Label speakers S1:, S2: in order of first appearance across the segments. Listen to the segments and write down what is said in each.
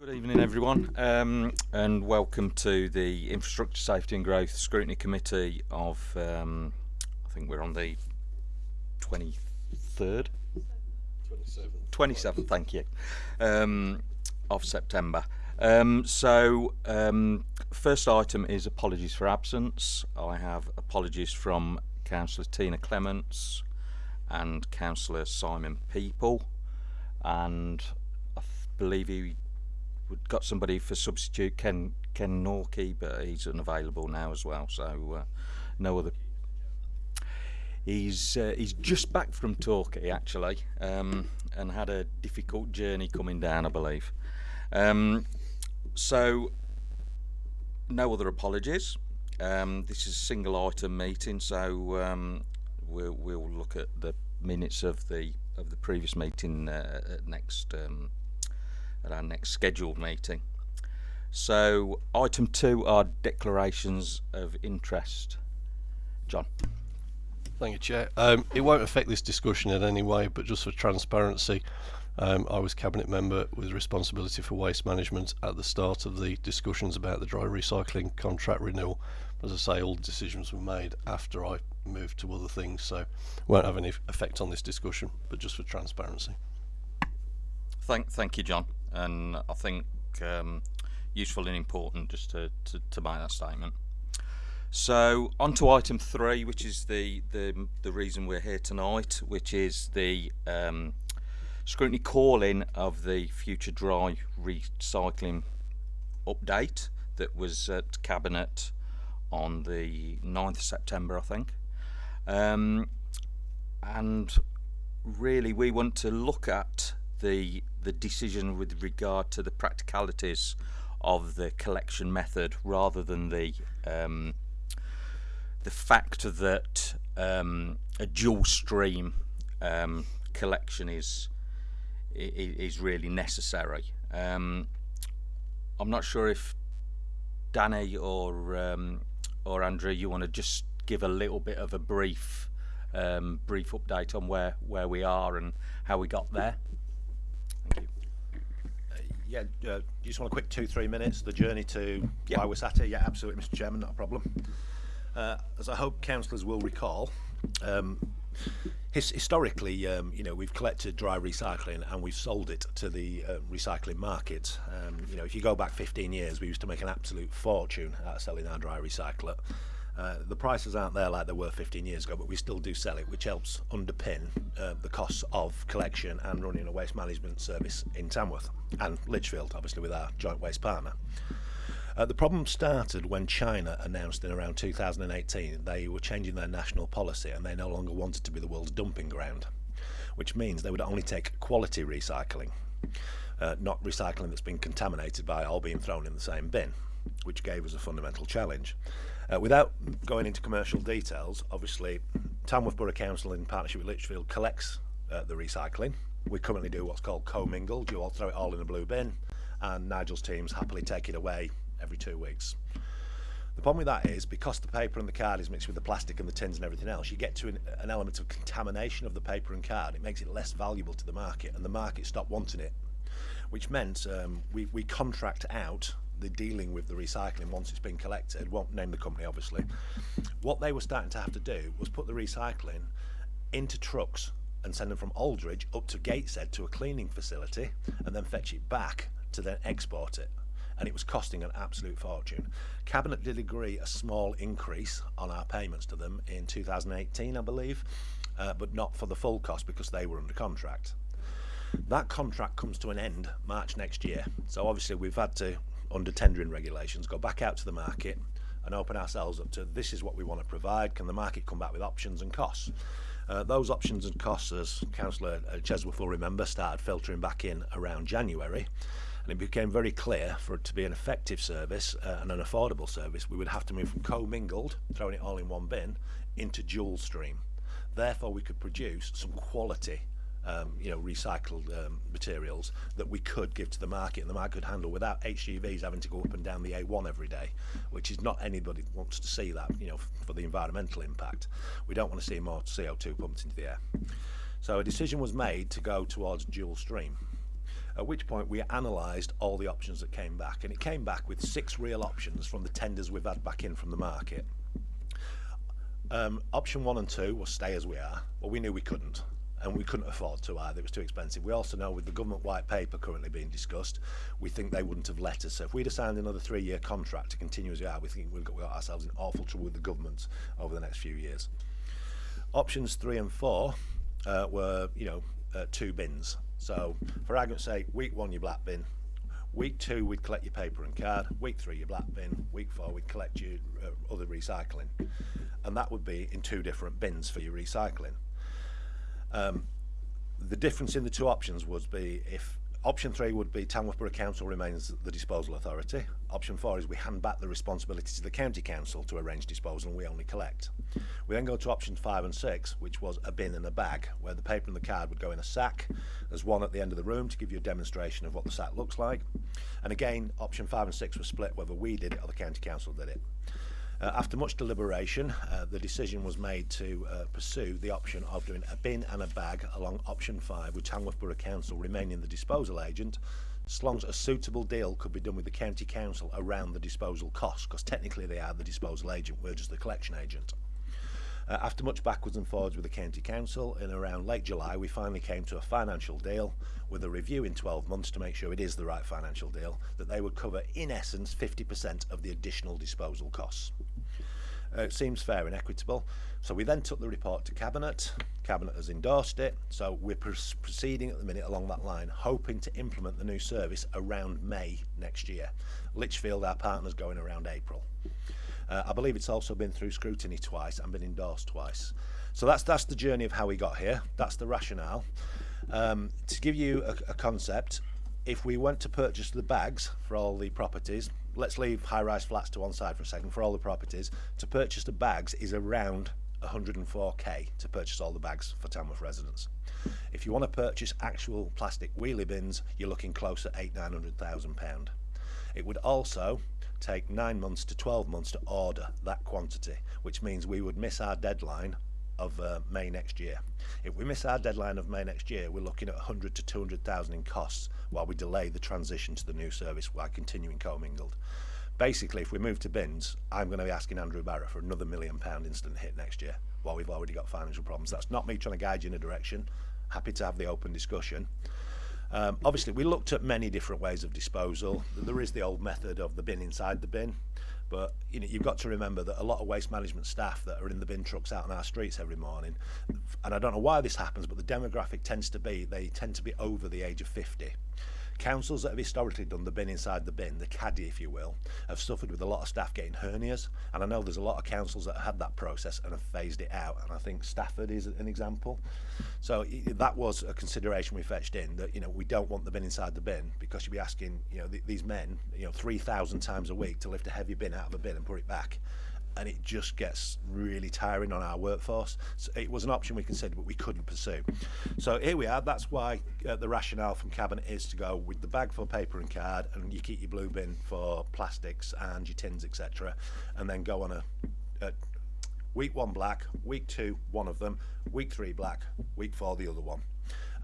S1: Good evening, everyone, um, and welcome to the Infrastructure Safety and Growth Scrutiny Committee of, um, I think we're on the 23rd? 27th. 27th, thank you, um, of September. Um, so, um, first item is apologies for absence. I have apologies from Councillor Tina Clements and Councillor Simon Peaple, and I believe he we've got somebody for substitute Ken Ken Norkey, but he's unavailable now as well. So uh, no other. He's uh, he's just back from Torquay actually, um, and had a difficult journey coming down, I believe. Um, so no other apologies. Um, this is a single item meeting, so um, we'll we'll look at the minutes of the of the previous meeting uh, next um, at our next scheduled meeting. So item two are declarations of interest. John.
S2: Thank you, Chair. Um, it won't affect this discussion in any way, but just for transparency, um, I was Cabinet Member with responsibility for waste management at the start of the discussions about the dry recycling contract renewal. As I say, all decisions were made after I moved to other things, so won't have any effect on this discussion, but just for transparency.
S1: Thank, thank you, John and I think um, useful and important just to, to, to make that statement. So on to item three, which is the, the, the reason we're here tonight, which is the um, scrutiny calling of the future dry recycling update that was at Cabinet on the 9th of September, I think. Um, and really we want to look at the the decision with regard to the practicalities of the collection method rather than the um, the fact that um, a dual stream um, collection is is really necessary. Um, I'm not sure if Danny or um, or Andrew, you want to just give a little bit of a brief um, brief update on where where we are and how we got there.
S3: yeah, uh, just want a quick two, three minutes. The journey to yep. why we're sat here. Yeah, absolutely, Mr. Chairman, not a problem. Uh, as I hope councillors will recall, um, his historically, um, you know, we've collected dry recycling and we've sold it to the uh, recycling market. Um, you know, if you go back 15 years, we used to make an absolute fortune out of selling our dry recycler. Uh, the prices aren't there like they were 15 years ago, but we still do sell it, which helps underpin uh, the costs of collection and running a waste management service in Tamworth and Lichfield, obviously with our joint waste partner. Uh, the problem started when China announced in around 2018 they were changing their national policy and they no longer wanted to be the world's dumping ground, which means they would only take quality recycling, uh, not recycling that's been contaminated by all being thrown in the same bin, which gave us a fundamental challenge. Uh, without going into commercial details, obviously Tamworth Borough Council in partnership with Lichfield collects uh, the recycling. We currently do what's called co-mingled. You all throw it all in a blue bin and Nigel's teams happily take it away every two weeks. The problem with that is because the paper and the card is mixed with the plastic and the tins and everything else, you get to an, an element of contamination of the paper and card. It makes it less valuable to the market and the market stopped wanting it, which meant um, we, we contract out the dealing with the recycling once it's been collected, won't name the company obviously, what they were starting to have to do was put the recycling into trucks and send them from Aldridge up to Gateshead to a cleaning facility and then fetch it back to then export it. And it was costing an absolute fortune. Cabinet did agree a small increase on our payments to them in 2018, I believe, uh, but not for the full cost because they were under contract. That contract comes to an end March next year. So obviously we've had to under tendering regulations, go back out to the market and open ourselves up to this is what we want to provide. Can the market come back with options and costs? Uh, those options and costs, as Councillor uh, Chesworth will remember, started filtering back in around January. And it became very clear for it to be an effective service uh, and an affordable service, we would have to move from co-mingled, throwing it all in one bin, into dual stream. Therefore, we could produce some quality um, you know, recycled um, materials that we could give to the market and the market could handle without HGVs having to go up and down the A1 every day, which is not anybody wants to see that, you know, for the environmental impact. We don't want to see more CO2 pumped into the air. So a decision was made to go towards dual stream. At which point we analysed all the options that came back, and it came back with six real options from the tenders we've had back in from the market. Um, option one and two was stay as we are, but we knew we couldn't, and we couldn't afford to either. It was too expensive. We also know with the government white paper currently being discussed, we think they wouldn't have let us. So if we'd have signed another three-year contract to continue as we are, we think we've got, we've got ourselves in awful trouble with the government over the next few years. Options three and four uh, were, you know, uh, two bins. So for argument's sake, week one your black bin, week two we'd collect your paper and card, week three your black bin, week four we'd collect your uh, other recycling, and that would be in two different bins for your recycling. Um, the difference in the two options would be if option three would be Tamworth Borough Council remains the disposal authority. Option four is we hand back the responsibility to the county council to arrange disposal and we only collect. We then go to options five and six, which was a bin and a bag, where the paper and the card would go in a sack. There's one at the end of the room to give you a demonstration of what the sack looks like. And again, option five and six were split whether we did it or the county council did it. Uh, after much deliberation, uh, the decision was made to uh, pursue the option of doing a bin and a bag along option 5 with Tamworth Borough Council remaining the disposal agent as long as a suitable deal could be done with the county council around the disposal costs because technically they are the disposal agent, we're just the collection agent. Uh, after much backwards and forwards with the county council, in around late July, we finally came to a financial deal with a review in 12 months to make sure it is the right financial deal, that they would cover, in essence, 50% of the additional disposal costs. Uh, it seems fair and equitable. So we then took the report to Cabinet. Cabinet has endorsed it. So we're pr proceeding at the minute along that line, hoping to implement the new service around May next year. Lichfield, our partner's going around April. Uh, I believe it's also been through scrutiny twice and been endorsed twice. So that's that's the journey of how we got here. That's the rationale. Um, to give you a, a concept, if we went to purchase the bags for all the properties, let's leave high-rise flats to one side for a second. For all the properties, to purchase the bags is around 104k to purchase all the bags for Tamworth residents. If you want to purchase actual plastic wheelie bins, you're looking close at eight, nine hundred thousand pound. It would also take nine months to 12 months to order that quantity, which means we would miss our deadline of uh, May next year. If we miss our deadline of May next year, we're looking at 100 to 200,000 in costs while we delay the transition to the new service while continuing commingled. Basically, if we move to bins, I'm going to be asking Andrew Barratt for another million pound instant hit next year while we've already got financial problems. That's not me trying to guide you in a direction. Happy to have the open discussion. Um, obviously, we looked at many different ways of disposal. There is the old method of the bin inside the bin, but you know, you've got to remember that a lot of waste management staff that are in the bin trucks out on our streets every morning, and I don't know why this happens, but the demographic tends to be they tend to be over the age of 50 councils that have historically done the bin inside the bin, the caddy if you will, have suffered with a lot of staff getting hernias. And I know there's a lot of councils that have had that process and have phased it out. And I think Stafford is an example. So that was a consideration we fetched in that, you know, we don't want the bin inside the bin because you'd be asking, you know, th these men, you know, 3,000 times a week to lift a heavy bin out of a bin and put it back and it just gets really tiring on our workforce. So it was an option we considered, but we couldn't pursue. So here we are. That's why uh, the rationale from Cabinet is to go with the bag for paper and card, and you keep your blue bin for plastics and your tins, etc., and then go on a, a week one black, week two one of them, week three black, week four the other one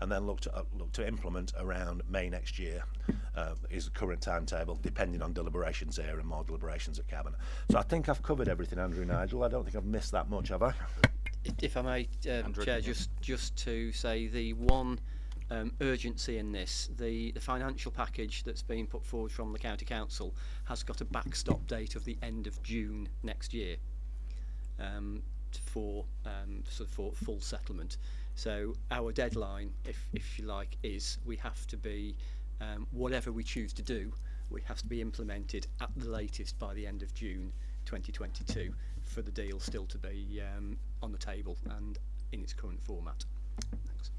S3: and then look to, uh, look to implement around May next year uh, is the current timetable, depending on deliberations here and more deliberations at Cabinet. So I think I've covered everything, Andrew Nigel. I don't think I've missed that much, have I?
S4: If I may, um,
S1: Andrew,
S4: Chair,
S1: yeah.
S4: just just to say the one um, urgency in this, the, the financial package that's been put forward from the County Council has got a backstop date of the end of June next year um, for um, sort of for full settlement. So our deadline, if, if you like, is we have to be, um, whatever we choose to do, we have to be implemented at the latest by the end of June 2022 for the deal still to be um, on the table and in its current format. Thanks.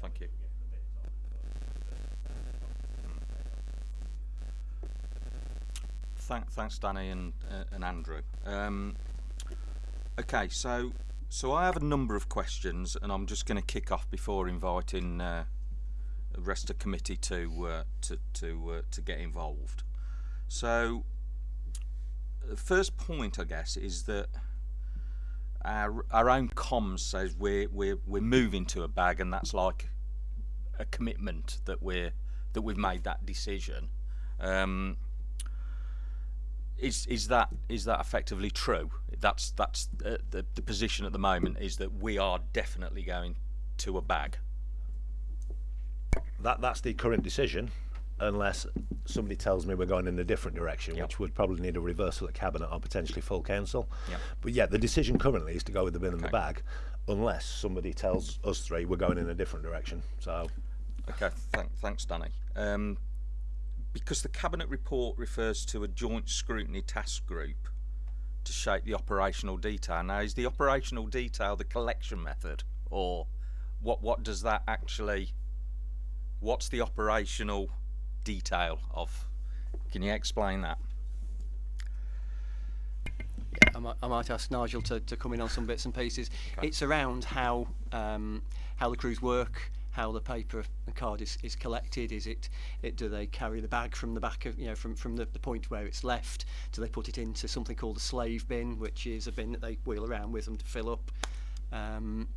S1: Thank you. Thank, thanks, Danny and uh, and Andrew. Um, okay, so so I have a number of questions, and I'm just going to kick off before inviting uh, the rest of the committee to uh, to to uh, to get involved. So the first point, I guess, is that our our own comms says we're we're we're moving to a bag, and that's like a commitment that we're that we've made that decision. Um, is is that is that effectively true? That's that's uh, the the position at the moment is that we are definitely going to a bag.
S3: That that's the current decision, unless somebody tells me we're going in a different direction,
S1: Yep.
S3: which would probably need a reversal at cabinet or potentially full council.
S1: Yep.
S3: But yeah, the decision currently is to go with the bin and the bag, unless somebody tells us three we're going in a different direction. So
S1: Okay, thank, thanks, Danny. Um, because the cabinet report refers to a joint scrutiny task group to shape the operational detail. Now, is the operational detail the collection method, or what? What does that actually? What's the operational detail of? Can you explain that?
S4: I might, I might ask Nigel to, to come in on some bits and pieces. It's around how um, how the crews work, how the paper and card is, is collected. Is it, it do they carry the bag from the back of you know from, from the, the point where it's left? Do they put it into something called a slave bin, which is a bin that they wheel around with them to fill up? Um,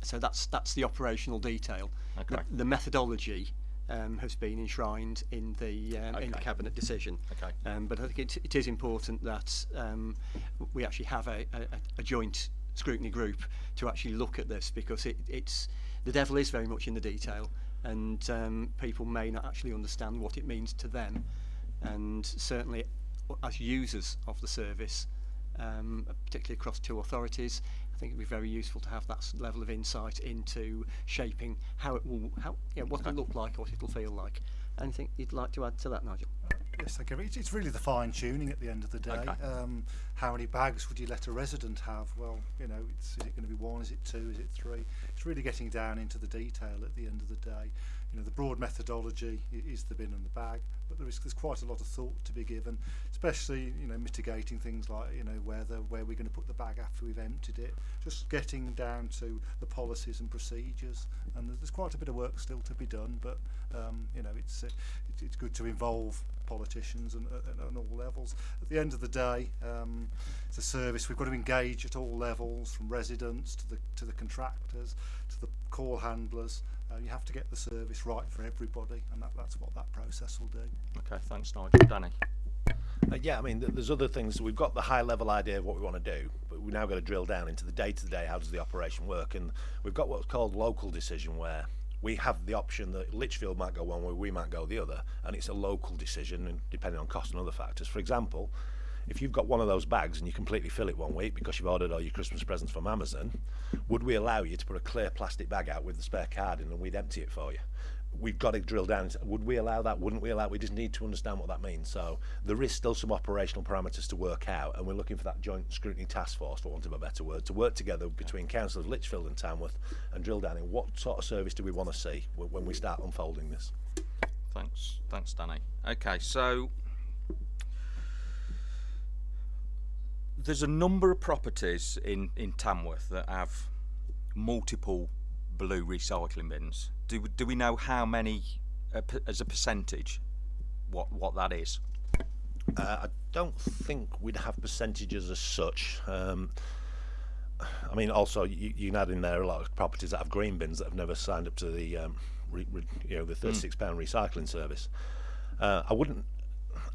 S4: so that's that's the operational detail.
S1: Okay.
S4: The, the methodology um, has been enshrined in the um, in the cabinet decision.
S1: Okay.
S4: Um, but I think it, it is important that um, we actually have a, a, a joint scrutiny group to actually look at this because it, it's the devil is very much in the detail and um, people may not actually understand what it means to them. And certainly uh, as users of the service um, particularly across two authorities I think it'd be very useful to have that level of insight into shaping how it will how you know, what it'll look like what it'll feel like. Anything you'd like to add to that, Nigel?
S5: Yes, thank you. It's, it's really the fine tuning at the end of the day.
S1: Okay.
S5: Um, how many bags would you let a resident have? Well, you know, it's, is it going to be one? Is it two? Is it three? It's really getting down into the detail at the end of the day you know, the broad methodology is the bin and the bag, but there is, there's quite a lot of thought to be given, especially, you know, mitigating things like, you know, whether, where we're going to put the bag after we've emptied it, just getting down to the policies and procedures. And there's quite a bit of work still to be done, but, um, you know, it's, uh, it, it's good to involve politicians and, and, and all levels. At the end of the day, um, it's a service we've got to engage at all levels, from residents to the to the contractors to the call handlers. Uh, you have to get the service right for everybody, and that, that's what that process will do.
S1: Okay, thanks, Nigel. Danny.
S3: Uh, yeah, I mean, th- there's other things. We've got the high level idea of what we want to do, but we now got to drill down into the day to day. How does the operation work? And we've got what's called local decision, where we have the option that Lichfield might go one way, we might go the other, and it's a local decision, depending on cost and other factors. For example, if you've got one of those bags and you completely fill it one week because you've ordered all your Christmas presents from Amazon, would we allow you to put a clear plastic bag out with the spare card in and we'd empty it for you? We've got to drill down. Would we allow that? Wouldn't we allow? We just need to understand what that means. So there is still some operational parameters to work out, and we're looking for that joint scrutiny task force, for want of a better word, to work together between Council of Lichfield and Tamworth and drill down in what sort of service do we want to see when we start unfolding this.
S1: Thanks, thanks, Danny. Okay, so there's a number of properties in in Tamworth that have multiple blue recycling bins. Do do we know how many uh, as a percentage? What what that is?
S3: Uh, I don't think we'd have percentages as such. Um, I mean, also you, can add in there a lot of properties that have green bins that have never signed up to the um, re, re, you know the thirty-six pound recycling service. Uh, I wouldn't.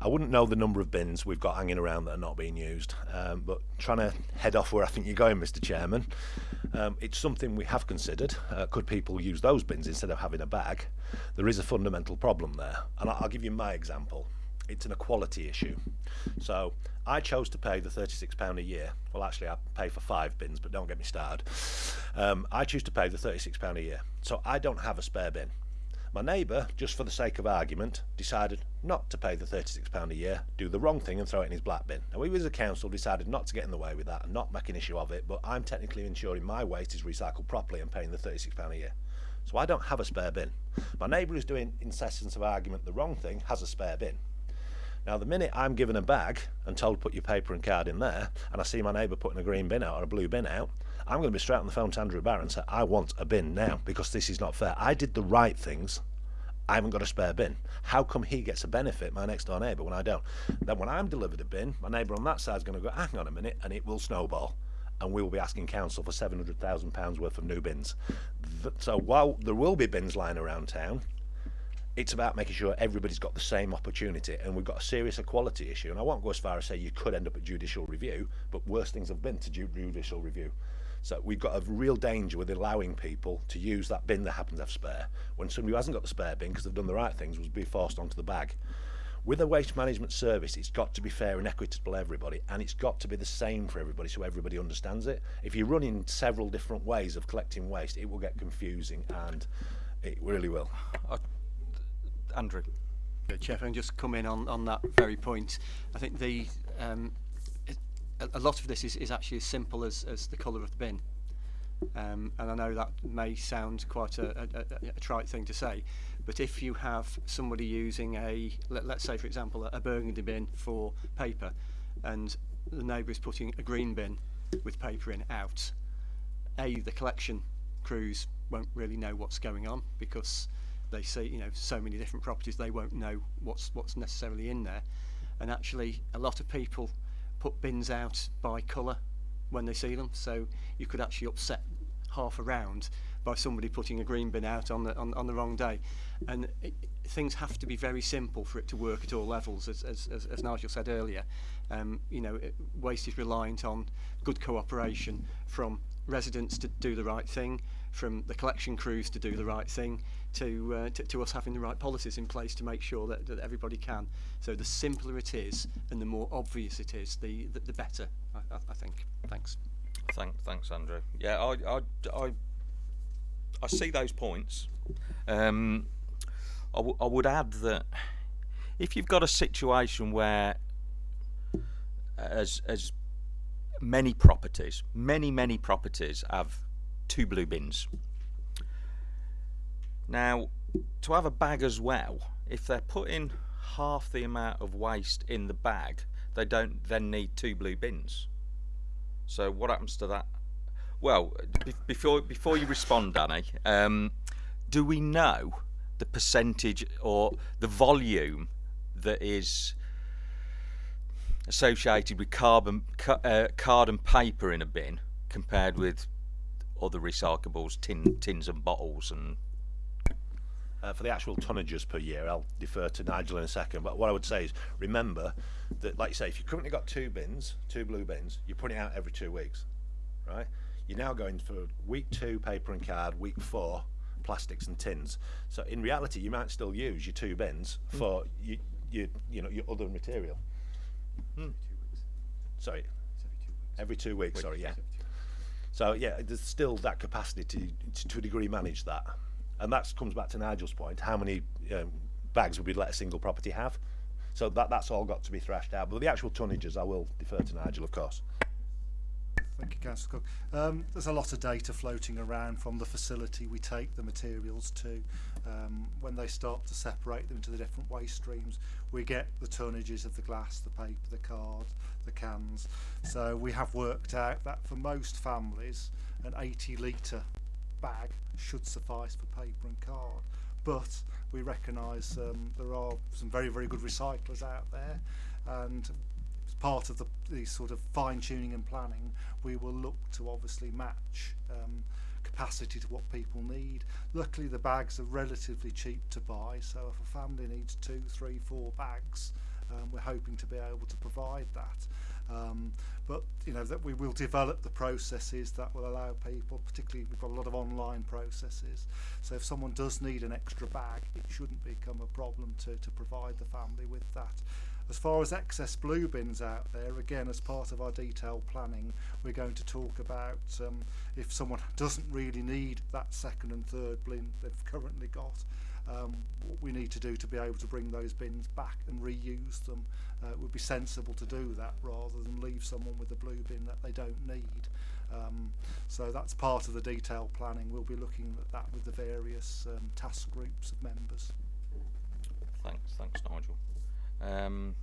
S3: I wouldn't know the number of bins we've got hanging around that are not being used, um, but trying to head off where I think you're going, Mr. Chairman, um, it's something we have considered. Uh, could people use those bins instead of having a bag? There is a fundamental problem there, and I'll give you my example. It's an equality issue. So I chose to pay the £36 a year. Well, actually, I pay for five bins, but don't get me started. Um, I choose to pay the £36 a year. So I don't have a spare bin. My neighbour, just for the sake of argument, decided not to pay the £36 a year, do the wrong thing and throw it in his black bin. Now, we as a council decided not to get in the way with that and not make an issue of it, but I'm technically ensuring my waste is recycled properly and paying the £36 a year. So I don't have a spare bin. My neighbour who's doing, in essence of argument, the wrong thing has a spare bin. Now, the minute I'm given a bag and told put your paper and card in there, and I see my neighbour putting a green bin out or a blue bin out, I'm going to be straight on the phone to Andrew Barron and say, I want a bin now because this is not fair. I did the right things. I haven't got a spare bin. How come he gets a benefit, my next door neighbour, when I don't? Then when I'm delivered a bin, my neighbour on that side's going to go, hang on a minute, and it will snowball. And we will be asking council for £700,000 worth of new bins. So while there will be bins lying around town, it's about making sure everybody's got the same opportunity and we've got a serious equality issue and I won't go as far as say you could end up at judicial review but worse things have been to ju- judicial review so we've got a real danger with allowing people to use that bin that happens to have spare when somebody who hasn't got the spare bin because they've done the right things will be forced onto the bag with a waste management service it's got to be fair and equitable to everybody and it's got to be the same for everybody so everybody understands it if you run in several different ways of collecting waste it will get confusing and it really will
S1: Andrew.
S4: Yeah, Chair, if I can just come in on, on that very point. I think the um, it, a, lot of this is, is actually as simple as, as the colour of the bin. Um, and I know that may sound quite a, a, a, trite thing to say, but if you have somebody using a, let, let's say for example, a, a burgundy bin for paper, and the neighbour is putting a green bin with paper in out, A, the collection crews won't really know what's going on because they see you know so many different properties they won't know what's what's necessarily in there and actually a lot of people put bins out by colour when they see them. So you could actually upset half a round by somebody putting a green bin out on the on, on the wrong day. And it, things have to be very simple for it to work at all levels as as, as, as Nigel said earlier. Um, you know it, waste is reliant on good cooperation from residents to do the right thing from the collection crews to do the right thing to, uh, to, to us having the right policies in place to make sure that, that everybody can. So the simpler it is and the more obvious it is, the, the, the better, I, I, I think. Thanks.
S1: Thank, thanks, Andrew. Yeah, I, I, I, I see those points. Um, I, w- I would add that if you've got a situation where, as as many properties, many many properties have two blue bins. Now, to have a bag as well, if they're putting half the amount of waste in the bag, they don't then need two blue bins. So what happens to that? Well, be- before before you respond, Danny, um, do we know the percentage or the volume that is associated with carbon ca- uh, card and paper in a bin compared with other recyclables, tin, tins and bottles and
S3: uh, for the actual tonnages per year, I'll defer to Nigel in a second. But what I would say is remember that, like you say, if you've currently got two bins, two blue bins, you're putting it out every two weeks, right? You're now going for week two paper and card, week four plastics and tins. So in reality, you might still use your two bins for you, you, you know, your other material. Sorry, every two weeks. Every two weeks. Sorry, yeah. So yeah, there's still that capacity to, to, to a degree manage that, and that comes back to Nigel's point: how many um, bags would we let a single property have? So that that's all got to be thrashed out. But the actual tonnages, I will defer to Nigel, of course.
S5: Thank you, Councillor Cook. Um, there's a lot of data floating around from the facility we take the materials to. Um, when they start to separate them into the different waste streams, we get the tonnages of the glass, the paper, the card, the cans. So we have worked out that for most families, an 80 litre bag should suffice for paper and card. But we recognise um, there are some very, very good recyclers out there, and as part of the, the sort of fine tuning and planning, we will look to obviously match um, capacity to what people need. Luckily, the bags are relatively cheap to buy, so if a family needs two, three, four bags, um, we're hoping to be able to provide that. Um, but you know that we will develop the processes that will allow people, particularly we've got a lot of online processes. So if someone does need an extra bag, it shouldn't become a problem to, to provide the family with that. As far as excess blue bins out there, again, as part of our detailed planning, we're going to talk about um, if someone doesn't really need that second and third bin they've currently got, um, what we need to do to be able to bring those bins back and reuse them. Uh, it would be sensible to do that rather than leave someone with a blue bin that they don't need. Um, so that's part of the detailed planning. We'll be looking at that with the various um, task groups of members.
S1: Thanks, thanks, Nigel. Um,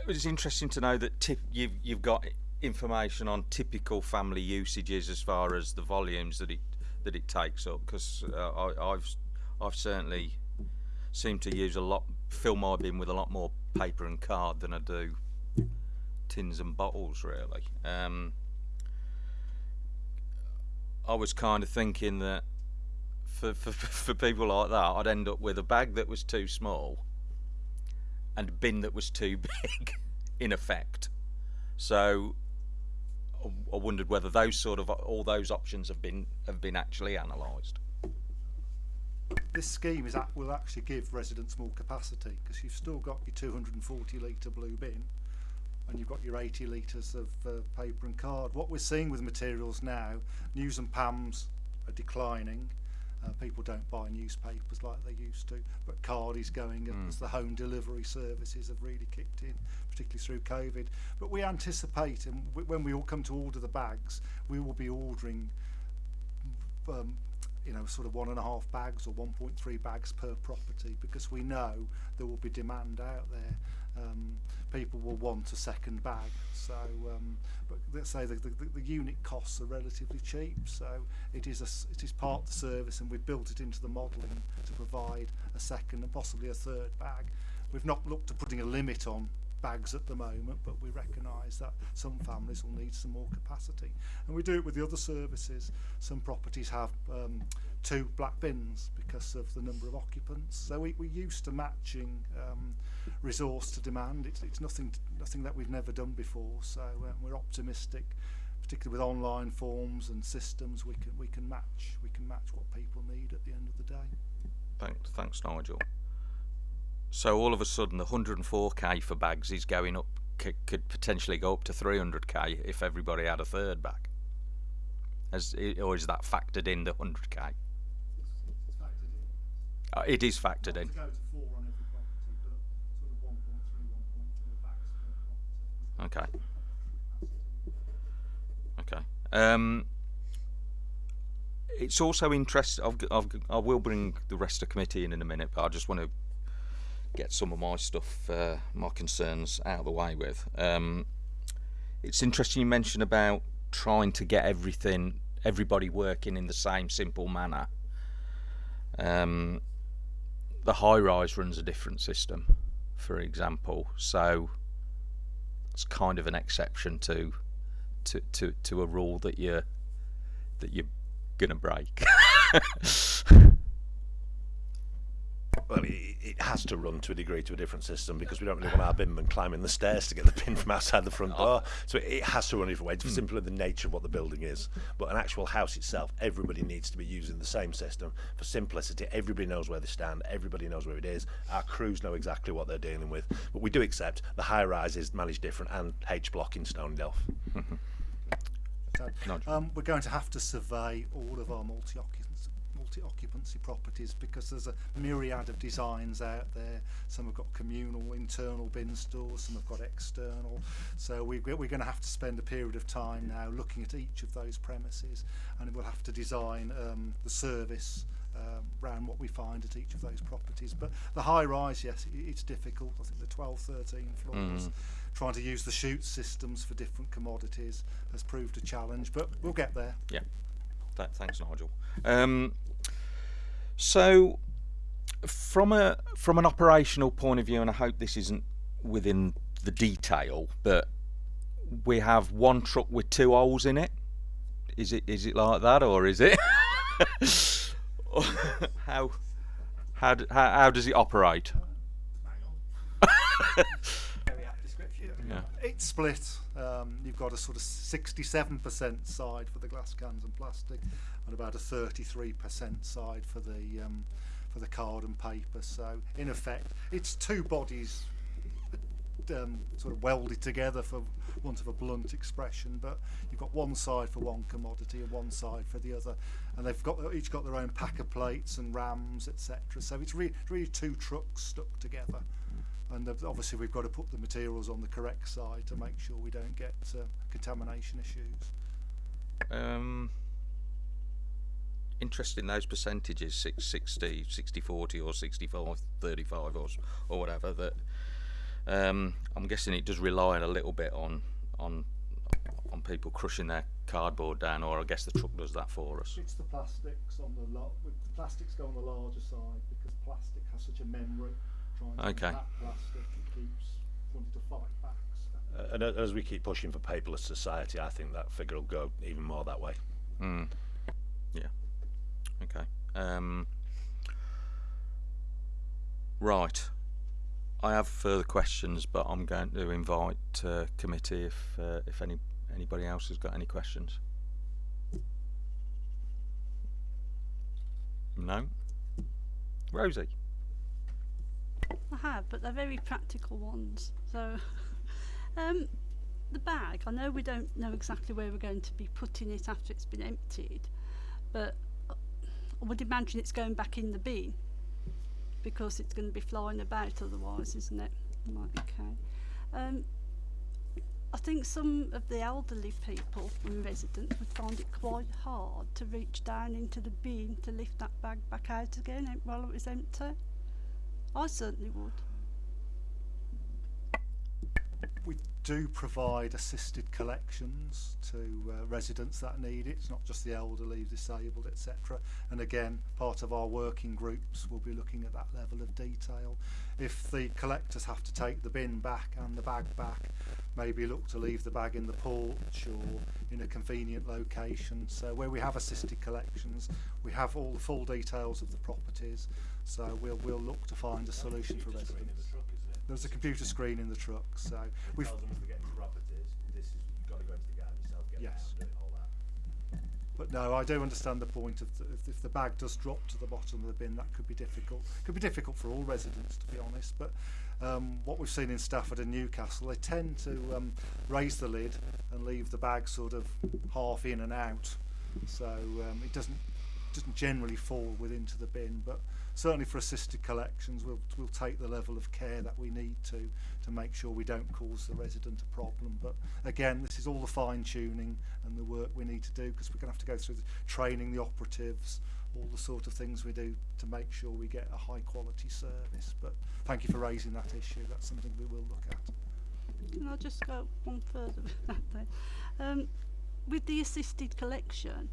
S1: it was interesting to know that tip, you've you've got information on typical family usages as far as the volumes that it that it takes up because uh, I've I've certainly seemed to use a lot fill my bin with a lot more paper and card than I do tins and bottles really. Um, I was kind of thinking that for, for for people like that, I'd end up with a bag that was too small and a bin that was too big, in effect. So I, wondered whether those sort of all those options have been have been actually analysed.
S5: This scheme is will actually give residents more capacity because you've still got your 240 litre blue bin and you've got your 80 litres of uh, paper and card. What we're seeing with materials now, news and PAMs are declining. Uh, people don't buy newspapers like they used to, but card is going up as the home delivery services have really kicked in, particularly through COVID. But we anticipate, and when we all come to order the bags, we will be ordering um, you know, sort of one and a half bags or 1.3 bags per property because we know there will be demand out there. um, people will want a second bag. So, um, but let's say the, the, the unit costs are relatively cheap, so it is a, it is part of the service, and we've built it into the modelling to provide a second and possibly a third bag. We've not looked at putting a limit on bags at the moment, but we recognise that some families will need some more capacity. And we do it with the other services. Some properties have um, two black bins because of the number of occupants. So we, we're used to matching um, resource to demand. It's, it's nothing, nothing that we've never done before. So uh, we're optimistic, particularly with online forms and systems. We can we can match we can match what people need at the end of the day.
S1: Thanks, thanks, Nigel. So all of a sudden, the 104k for bags is going up, could potentially go up to 300k if everybody had a third bag. As, or is that factored in the 100k? Uh, it is factored in.
S5: go to four on every property, but sort of 1.3, 1.4 bags per property.
S1: Okay. Okay. Um, it's also interesting. I've, I've, I will bring the rest of the committee in in a minute, but I just want to get some of my stuff, uh, my concerns out of the way with. Um, it's interesting you mentioned about trying to get everything, everybody working in the same simple manner. Um, the high rise runs a different system, for example, so it's kind of an exception to to to, to a rule that you're that you're gonna break.
S3: Well, it, it has to run to a degree to a different system because we don't really want our binman climbing the stairs to get the pin from outside the front door. So it, it has to run a different way. It's simply the nature of what the building is. But an actual house itself, everybody needs to be using the same system. For simplicity, everybody knows where they stand, everybody knows where it is. Our crews know exactly what they're dealing with. But we do accept the high rises is managed different and H block in Stony Delph.
S1: Nigel.
S5: Um, we're going to have to survey all of our multi-occupancy, multi-occupancy properties because there's a myriad of designs out there. Some have got communal internal bin stores, some have got external. So we, we're going to have to spend a period of time now looking at each of those premises and we'll have to design um, the service um, around what we find at each of those properties. But the high rise, yes, it, it's difficult. I think the 12, 13 floors, trying to use the chute systems for different commodities has proved a challenge, but we'll get there.
S1: Yeah. Th- thanks, Nigel. Um, so, from a from an operational point of view, and I hope this isn't within the detail, but we have one truck with two holes in it. Is it is it like that, or is it? how how, how how does it operate? Yeah.
S5: It's split. Um, you've got a sort of 67% side for the glass cans and plastic, and about a 33% side for the um, for the card and paper. So in effect, it's two bodies um, sort of welded together, for want of a blunt expression. But you've got one side for one commodity and one side for the other, and they've got each got their own packer plates and rams, etc. So it's really, really two trucks stuck together. And obviously, we've got to put the materials on the correct side to make sure we don't get uh, contamination issues.
S1: Um, interesting those percentages six, 60 60 40 or 65 35 or, or whatever that um, I'm guessing it does rely a little bit on on on people crushing their cardboard down or I guess the truck does that for us
S5: It's the plastics on the the plastics go on the larger side because plastic has such a memory. Trying to
S1: Okay.
S5: impact plastic, it keeps wanting to fight back. So.
S3: Uh, and as we keep pushing for paperless society, I think that figure will go even more that way.
S1: mm. yeah okay Um, right. I have further questions, but I'm going to invite uh, committee if uh, if any anybody else has got any questions. No. Rosie.
S6: I have, but they're very practical ones. So, um, the bag, I know we don't know exactly where we're going to be putting it after it's been emptied, but uh, I would imagine it's going back in the bin because it's going to be flying about otherwise, isn't it? Right, okay. Um, I think some of the elderly people and residents would find it quite hard to reach down into the bin to lift that bag back out again while it was empty. I certainly would.
S5: We do provide assisted collections to uh, residents that need it. It's not just the elderly, disabled, etc. And again, part of our working groups will be looking at that level of detail. If the collectors have to take the bin back and the bag back, maybe look to leave the bag in the porch or in a convenient location. So where we have assisted collections, we have all the full details of the properties. So we'll we'll look to find a solution for residents. There's a computer screen in the truck, so we've
S3: them as they properties, this is, you've got to go into the garden yourself, get
S5: Yes.
S3: it out, do it, all that.
S5: But no, I do understand the point of the, if, if the bag does drop to the bottom of the bin, that could be difficult. Could be difficult for all residents, to be honest. But um, what we've seen in Stafford and Newcastle, they tend to um, raise the lid and leave the bag sort of half in and out, so um, it doesn't doesn't generally fall within into the bin. But certainly for assisted collections, we'll we'll take the level of care that we need to to make sure we don't cause the resident a problem. But again, this is all the fine tuning and the work we need to do because we're going to have to go through the training the operatives, all the sort of things we do to make sure we get a high quality service. But thank you for raising that issue. That's something we will look at.
S6: Can I just go one further with that then? Um, with the assisted collection,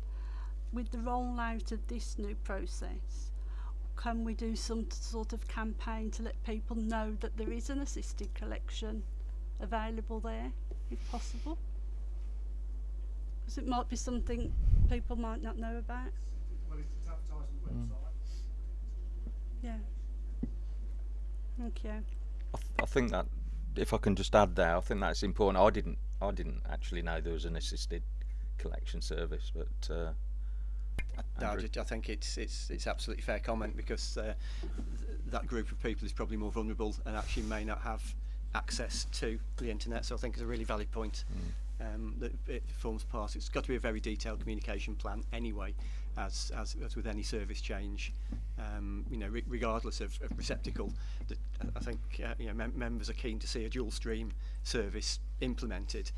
S6: with the rollout of this new process, can we do some sort of campaign to let people know that there is an assisted collection available there, if possible? Because it might be something people might not know about.
S5: Well, it's advertised on the website.
S6: Yeah. Thank you.
S1: I, th- I think that if I can just add there, I think that's important. I didn't I didn't actually know there was an assisted collection service, but uh,
S4: no, I think it's it's it's absolutely fair comment because uh, th that group of people is probably more vulnerable and actually may not have access to the internet. So I think it's a really valid point. Mm. Um, that it forms part. It's got to be a very detailed communication plan anyway, as as, as with any service change. Um, you know, re regardless of, of receptacle, that I think uh, you know mem members are keen to see a dual stream service implemented.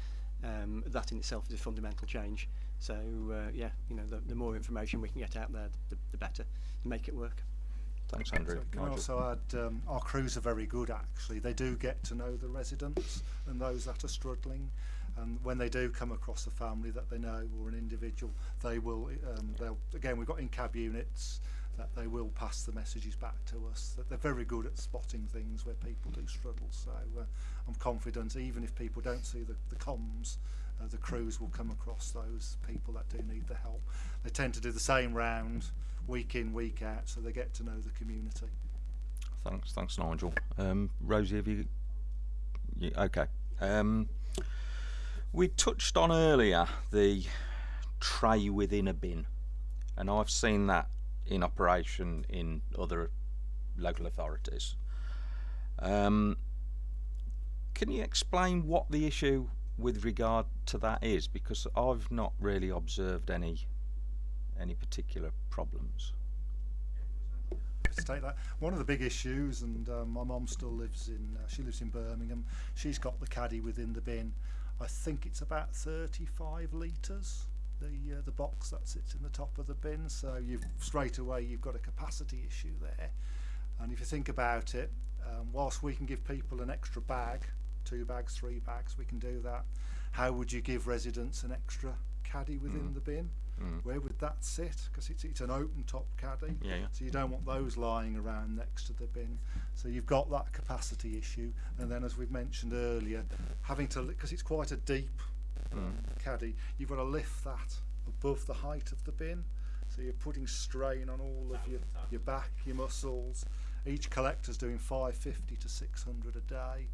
S4: Um, that in itself is a fundamental change. So uh, yeah, you know, the, the more information we can get out there, the, the better, to make it work.
S1: Thanks, Andrew.
S5: So can I also add, um, our crews are very good actually. They do get to know the residents and those that are struggling. And when they do come across a family that they know or an individual, they will, um, they'll, again, we've got in-cab units that they will pass the messages back to us. That they're very good at spotting things where people do struggle. So uh, I'm confident even if people don't see the, the comms, uh, the crews will come across those people that do need the help. They tend to do the same round week in, week out, so they get to know the community.
S1: Thanks, thanks, Nigel. Um, Rosie, have you? you okay. Um, we touched on earlier the tray within a bin, and I've seen that in operation in other local authorities. Um, can you explain what the issue with regard to that is? Because I've not really observed any any particular problems.
S5: to take that. One of the big issues, and um, my mum still lives in, uh, she lives in Birmingham. She's got the caddy within the bin. I think it's about 35 litres. The uh, the box that sits in the top of the bin. So you've straight away you've got a capacity issue there. And if you think about it, um, whilst we can give people an extra bag, two bags, three bags, we can do that. How would you give residents an extra caddy within the bin? Where would that sit? Because it's, it's an open top caddy.
S1: Yeah, yeah.
S5: So you don't want those lying around next to the bin. So you've got that capacity issue. And then, as we've mentioned earlier, having to, because it's quite a deep um, caddy, you've got to lift that above the height of the bin. So So you're putting strain on all of your, your back, your muscles. Each collector's doing 550 to 600 a day.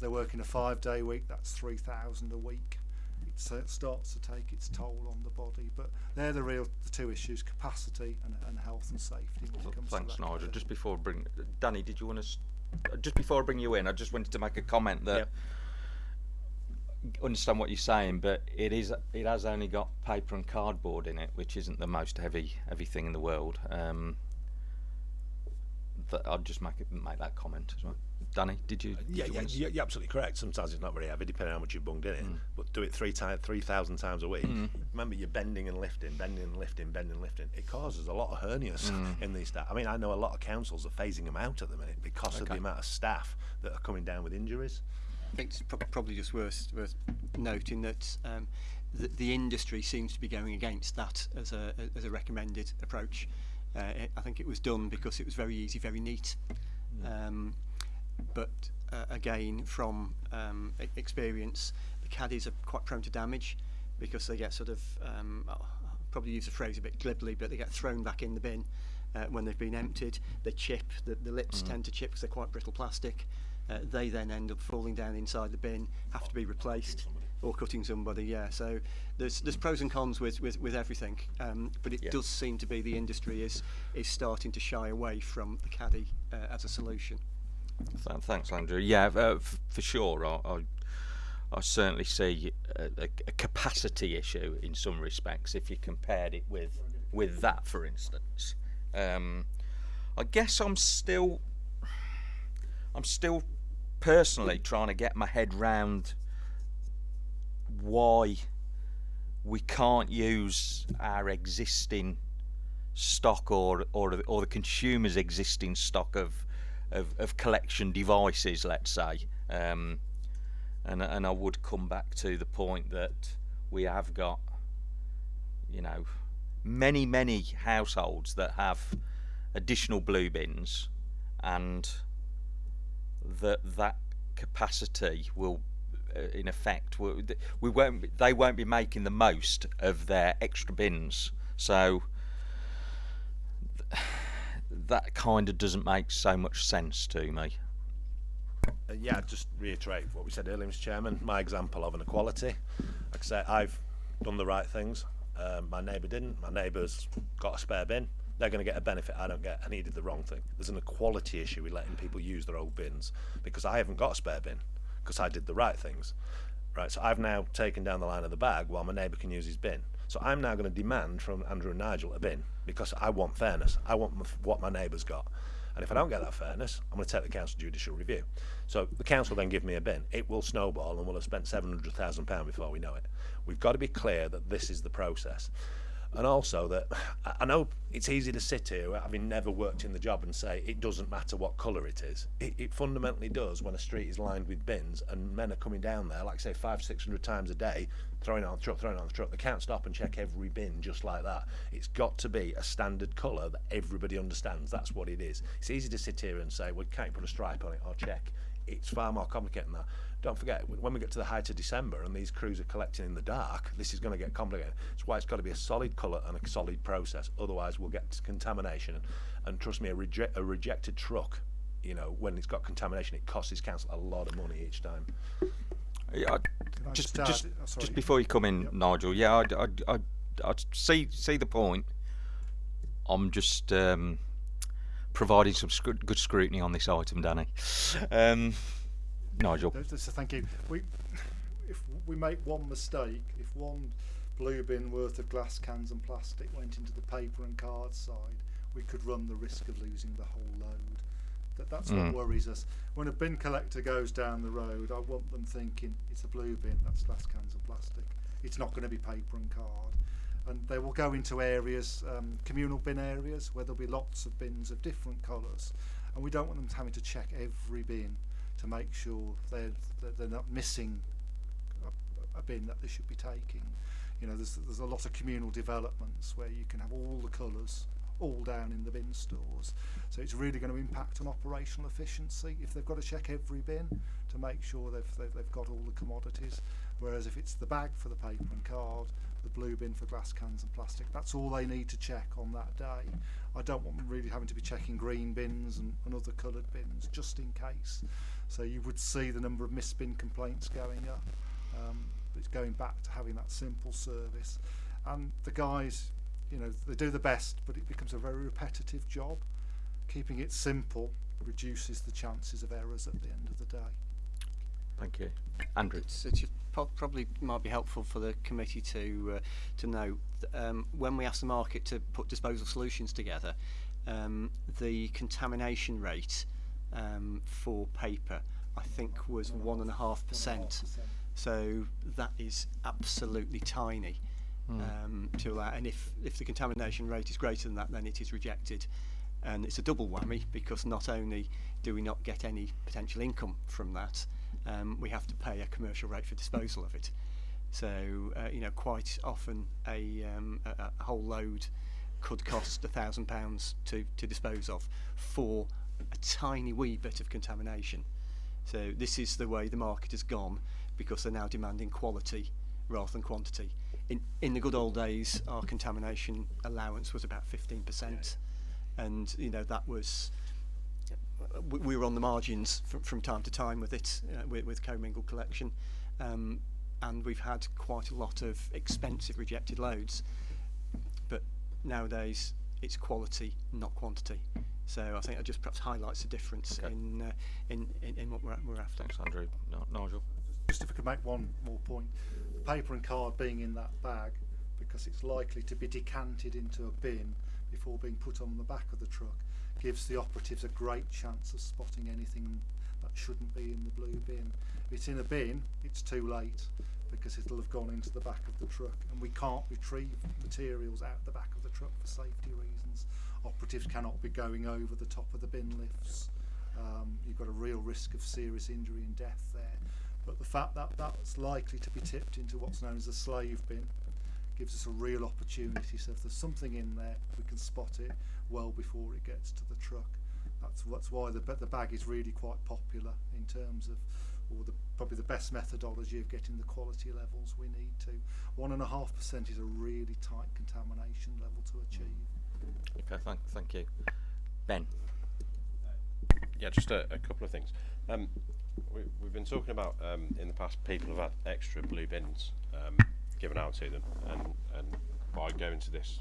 S5: If they're working a five day week, that's 3,000 a week. It uh, starts to take its toll on the body. But they're the real the two issues capacity and, and health and safety. When it comes
S1: Thanks,
S5: to that
S1: Nigel.
S5: kind of
S1: Just before I bring Danny, did you want to? Just before I bring you in, I just wanted to make a comment that understand what you're saying, but it is it has only got paper and cardboard in it, which isn't the most heavy heavy thing in the world. Um, that I'll just make it make that comment as well. Danny, did you? Did
S3: Yeah,
S1: you
S3: yeah, yeah, you're absolutely correct. Sometimes it's not very heavy, depending on how much you've bunged in it. But do it three times, three thousand times a week. Remember, you're bending and lifting, bending and lifting, bending and lifting. It causes a lot of hernias in these staff. I mean, I know a lot of councils are phasing them out at the minute because of the amount of staff that are coming down with injuries.
S4: I think it's prob- probably just worth worth noting that um, the, the industry seems to be going against that as a as a recommended approach. Uh, it, I think it was done because it was very easy, very neat. Um, but uh, again, from um, experience, the caddies are quite prone to damage because they get sort of um, I'll probably use the phrase a bit glibly, but they get thrown back in the bin uh, when they've been emptied. They chip. The, the lips tend to chip because they're quite brittle plastic. Uh, they then end up falling down inside the bin, have to be replaced, or cutting somebody. Yeah, so there's there's pros and cons with with, with everything, um, but it
S1: Yeah.
S4: does seem to be the industry is is starting to shy away from the caddy uh, as a solution.
S1: Th- Thanks, Andrew. Yeah, uh, for sure. I, I, I certainly see a, a, a capacity issue in some respects if you compared it with with that, for instance. Um, I guess I'm still, I'm still personally trying to get my head round why we can't use our existing stock or or or the consumer's existing stock of of, of collection devices, let's say. Um, and and I would come back to the point that we have got, you know, many many households that have additional blue bins, and that that capacity will uh, in effect we won't they won't be making the most of their extra bins so that kind of doesn't make so much sense to me
S3: Uh, yeah, just reiterate what we said earlier, Mr. Chairman. My example of an inequality. Like I say, I've done the right things. Um, my neighbour didn't. My neighbour's got a spare bin. They're going to get a benefit I don't get, and he did the wrong thing. There's an equality issue with letting people use their old bins because I haven't got a spare bin because I did the right things. Right, so I've now taken down the line of the bag while my neighbour can use his bin. So I'm now going to demand from Andrew and Nigel a bin because I want fairness. I want what my neighbour's got. And if I don't get that fairness, I'm going to take the council judicial review. So the council then give me a bin. It will snowball and we'll have spent £700,000 before we know it. We've got to be clear that this is the process. And also that I- know it's easy to sit here having never worked in the job and say it doesn't matter what colour it is. It, it fundamentally does when a street is lined with bins and men are coming down there, like say five, six hundred times a day, throwing on the truck, throwing on the truck. They can't stop and check every bin just like that. It's got to be a standard colour that everybody understands. That's what it is. It's easy to sit here and say, well, can't you put a stripe on it or check? It's far more complicated than that. Don't forget, when we get to the height of December and these crews are collecting in the dark, this is going to get complicated. That's why it's got to be a solid colour and a solid process. Otherwise, we'll get contamination. And, and trust me, a, reject, a rejected truck, you know, when it's got contamination, it costs his council a lot of money each time.
S1: Yeah, I,
S5: I
S1: just
S5: just
S1: just
S5: oh,
S1: just before you come in,
S5: Yep.
S1: Nigel. Yeah, I, I, I, I see see the point. I'm just um, providing some sc- good scrutiny on this item, Danny. Um, Nigel.
S5: Th- th- So thank you. We, if we make one mistake, if one blue bin worth of glass cans and plastic went into the paper and card side, we could run the risk of losing the whole load. That, that's
S1: Mm.
S5: what worries us. When a bin collector goes down the road, I want them thinking it's a blue bin, that's glass cans and plastic. It's not going to be paper and card. And they will go into areas, um, communal bin areas, where there'll be lots of bins of different colours. And we don't want them having to check every bin to make sure they're, that they're not missing a, a bin that they should be taking. You know, there's, there's a lot of communal developments where you can have all the colours all down in the bin stores. So it's really going to impact on operational efficiency if they've got to check every bin to make sure they've, they've, they've got all the commodities. Whereas if it's the bag for the paper and card, the blue bin for glass cans and plastic. That's all they need to check on that day. I don't want them really having to be checking green bins and, and other coloured bins just in case. So you would see the number of misbin complaints going up. Um, it's going back to having that simple service. And the guys, you know, they do the best, but it becomes a very repetitive job. Keeping it simple reduces the chances of errors at the end of the day.
S1: Thank you. Andrew.
S4: It's, it's probably might be helpful for the committee to uh, to know um, when we ask the market to put disposal solutions together, um, the contamination rate um, for paper I think was one and a half percent. So that is absolutely tiny um, to allow. And if if the contamination rate is greater than that, then it is rejected. And it's a double whammy because not only do we not get any potential income from that, um, we have to pay a commercial rate for disposal of it. So uh, you know, quite often a, um, a, a whole load could cost a thousand pounds to to dispose of for a tiny wee bit of contamination. So this is the way the market has gone because they're now demanding quality rather than quantity. In in the good old days, our contamination allowance was about 15%, and you know that was we, we were on the margins from, from time to time with it uh, with, with commingled collection, um, and we've had quite a lot of expensive rejected loads. But nowadays, it's quality, not quantity. So I think it just perhaps highlights the difference
S1: Okay.
S4: in, uh, in in in what we're, we're after.
S1: Thanks, Andrew. No, Nigel.
S5: Just if I could make one more point, the paper and card being in that bag because it's likely to be decanted into a bin before being put on the back of the truck gives the operatives a great chance of spotting anything that shouldn't be in the blue bin. If it's in a bin, it's too late because it'll have gone into the back of the truck and we can't retrieve materials out the back of the truck for safety reasons. Operatives cannot be going over the top of the bin lifts. Um, you've got a real risk of serious injury and death there. But the fact that that's likely to be tipped into what's known as a slave bin gives us a real opportunity. So if there's something in there, we can spot it well before it gets to the truck. That's that's why the the bag is really quite popular in terms of, or the probably the best methodology of getting the quality levels we need to. One and a half percent is a really tight contamination level to achieve.
S1: Okay, thank, thank you. Ben.
S7: Yeah, just a, a couple of things. Um, we, we've been talking about um, in the past people have had extra blue bins um, given out to them, and, and by going to this,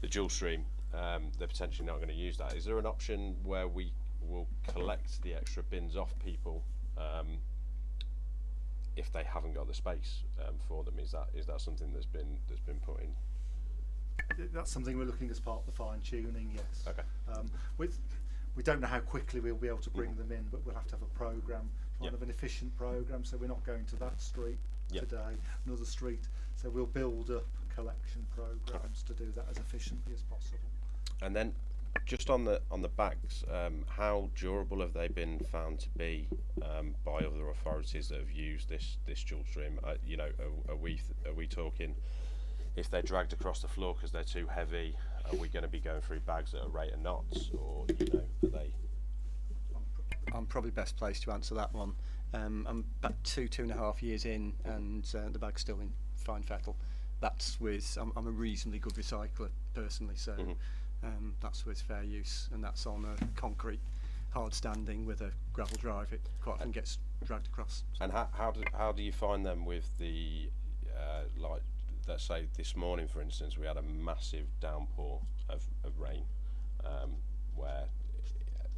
S7: the dual stream, um, they're potentially not going to use that. Is there an option where we will collect the extra bins off people um, if they haven't got the space um, for them? Is that is that something that's been that's been put in?
S5: That's something we're looking as part of the fine tuning. Yes.
S7: Okay.
S5: Um, with, we don't know how quickly we'll be able to bring
S7: Mhm.
S5: them in, but we'll have to have a program, kind
S7: Yep.
S5: of an efficient program. So we're not going to that street
S7: Yep.
S5: today, another street. So we'll build up collection programs to do that as efficiently as possible.
S7: And then, just on the on the bags, um, how durable have they been found to be um, by other authorities that have used this this dual stream? Uh, you know, are, are we are we talking if they're dragged across the floor because they're too heavy? Are we going to be going through bags at a rate of knots, or you know, are they?
S4: I'm probably best placed to answer that one. Um, I'm about two, two and a half years in, and uh, the bag's still in fine fettle. That's with I'm, I'm a reasonably good recycler personally, so
S7: Mhm.
S4: um, that's with fair use, and that's on a concrete hard standing with a gravel drive. It quite often gets dragged across.
S7: And how how do how do you find them with the uh, like let's say this morning for instance we had a massive downpour of, of rain um, where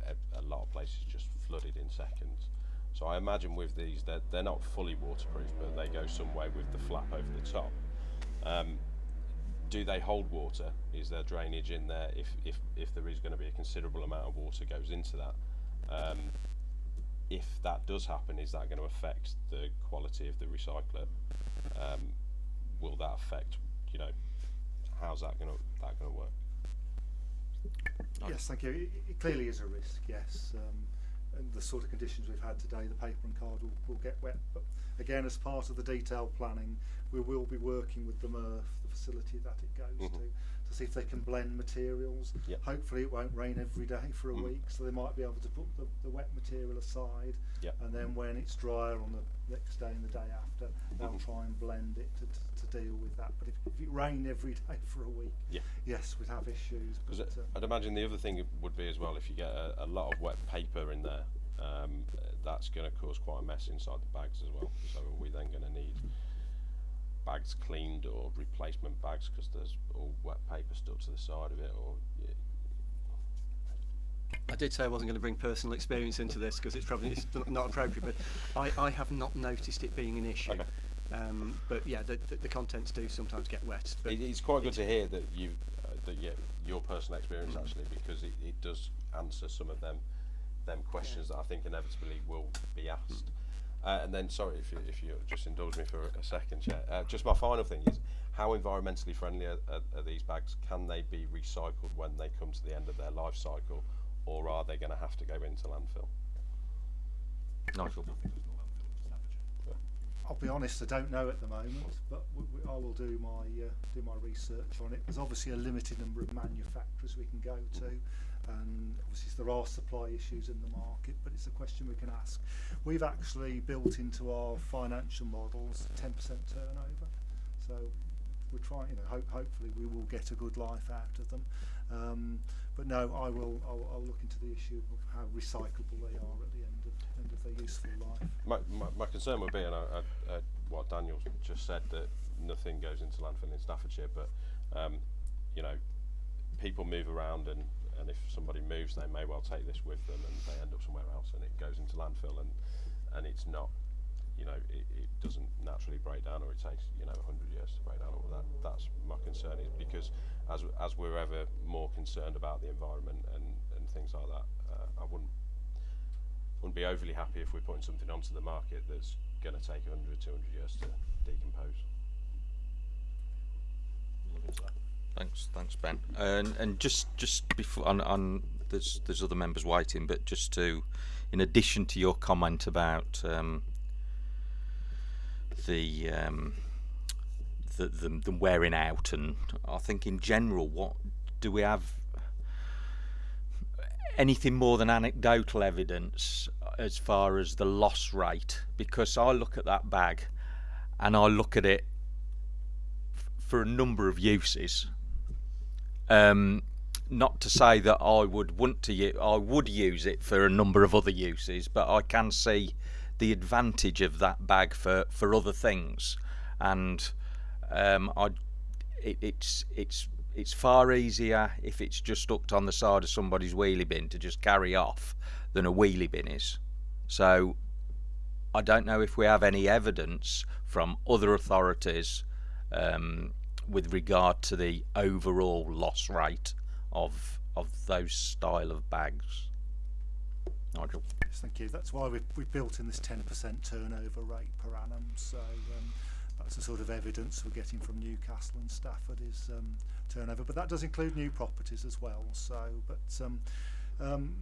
S7: a, a lot of places just flooded in seconds. So I imagine with these they're they're not fully waterproof but they go some way with the flap over the top. Um, do they hold water? Is there drainage in there? If if if there is going to be a considerable amount of water goes into that. Um, if that does happen, is that going to affect the quality of the recycler? Um, will that affect, you know, how's that going to that going to work?
S5: Yes, thank you. It, clearly is a risk, yes. Um, and the sort of conditions we've had today, the paper and card will, will get wet. But again, as part of the detailed planning, we will be working with the MRF, the facility that it goes
S7: Mhm.
S5: to, to see if they can blend materials.
S7: Yep.
S5: Hopefully it won't rain every day for a
S7: Mm.
S5: week, so they might be able to put the, the wet material aside.
S7: Yep.
S5: And then when it's drier on the next day and the day after, they'll
S7: Mhm.
S5: try and blend it to, to, to deal with that. But if, if it rained every day for a week,
S7: Yeah.
S5: yes, we'd have issues.
S7: Because
S5: uh,
S7: I'd imagine the other thing would be as well if you get a, a lot of wet paper in there, um, that's going to cause quite a mess inside the bags as well. So are we then going to need bags cleaned or replacement bags because there's all wet paper stuck to the side of it? Or yeah,
S4: I did say I wasn't going to bring personal experience into this because it's probably it's not appropriate, but I, I have not noticed it being an issue.
S7: Okay.
S4: Um, but yeah, the, the, the contents do sometimes get wet. But
S7: it, it's quite good to hear that you uh, that yeah, your personal experience actually because it, it does answer some of them them questions that I think inevitably will be asked. Uh, and then, sorry if you, if you just indulge me for a second, Chair. Uh, just my final thing is, how environmentally friendly are, are, are these bags? Can they be recycled when they come to the end of their life cycle, or are they going to have to go into landfill?
S1: Nigel.
S5: I'll be honest, I don't know at the moment, but we, we, I will do my uh, do my research on it. There's obviously a limited number of manufacturers we can go to, and obviously there are supply issues in the market, but it's a question we can ask. We've actually built into our financial models 10% turnover, so we're trying. You know, hope, hopefully we will get a good life out of them. Um, but no, I will. I'll, I'll look into the issue of how recyclable they are at the end of end of their useful life.
S7: My, my, my concern would be, and I, I, uh, what Daniel just said, that nothing goes into landfill in Staffordshire, but um, you know, people move around, and, and if somebody moves, they may well take this with them, and they end up somewhere else, and it goes into landfill, and and it's not, you know, it, it doesn't naturally break down, or it takes you know 100 years to break down. All that. That's my concern is because as as we're ever more concerned about the environment and and things like that, uh, I wouldn't wouldn't be overly happy if we're putting something onto the market that's going to take 100, 200 years to decompose.
S1: Thanks, thanks, Ben. And and just just before, on, there's there's other members waiting, but just to, in addition to your comment about um, the, um, the the the wearing out, and I think in general, what do we have? Anything more than anecdotal evidence as far as the loss rate? Because I look at that bag, and I look at it for a number of uses. Um, not to say that I would want to u- I would use it for a number of other uses, but I can see the advantage of that bag for, for other things, and um, I it, it's it's it's far easier if it's just hooked on the side of somebody's wheelie bin to just carry off than a wheelie bin is. So I don't know if we have any evidence from other authorities um, with regard to the overall loss rate of of those style of bags. Nigel.
S5: Yes, thank you. That's why we've, we've built in this 10% turnover rate per annum. So um, that's the sort of evidence we're getting from Newcastle and Stafford is um, turnover. But that does include new properties as well. So, but um, um,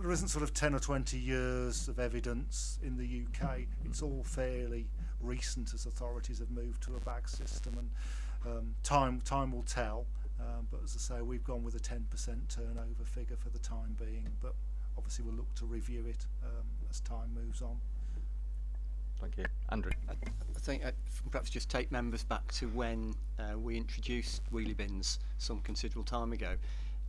S5: there isn't sort of 10 or 20 years of evidence in the UK. It's all fairly recent as authorities have moved to a bag system, and um, time time will tell. Um, but as I say, we've gone with a 10% turnover figure for the time being. But obviously we'll look to review it um, as time moves on.
S1: Thank you. Andrew.
S4: I, I think uh, perhaps just take members back to when uh, we introduced wheelie bins some considerable time ago.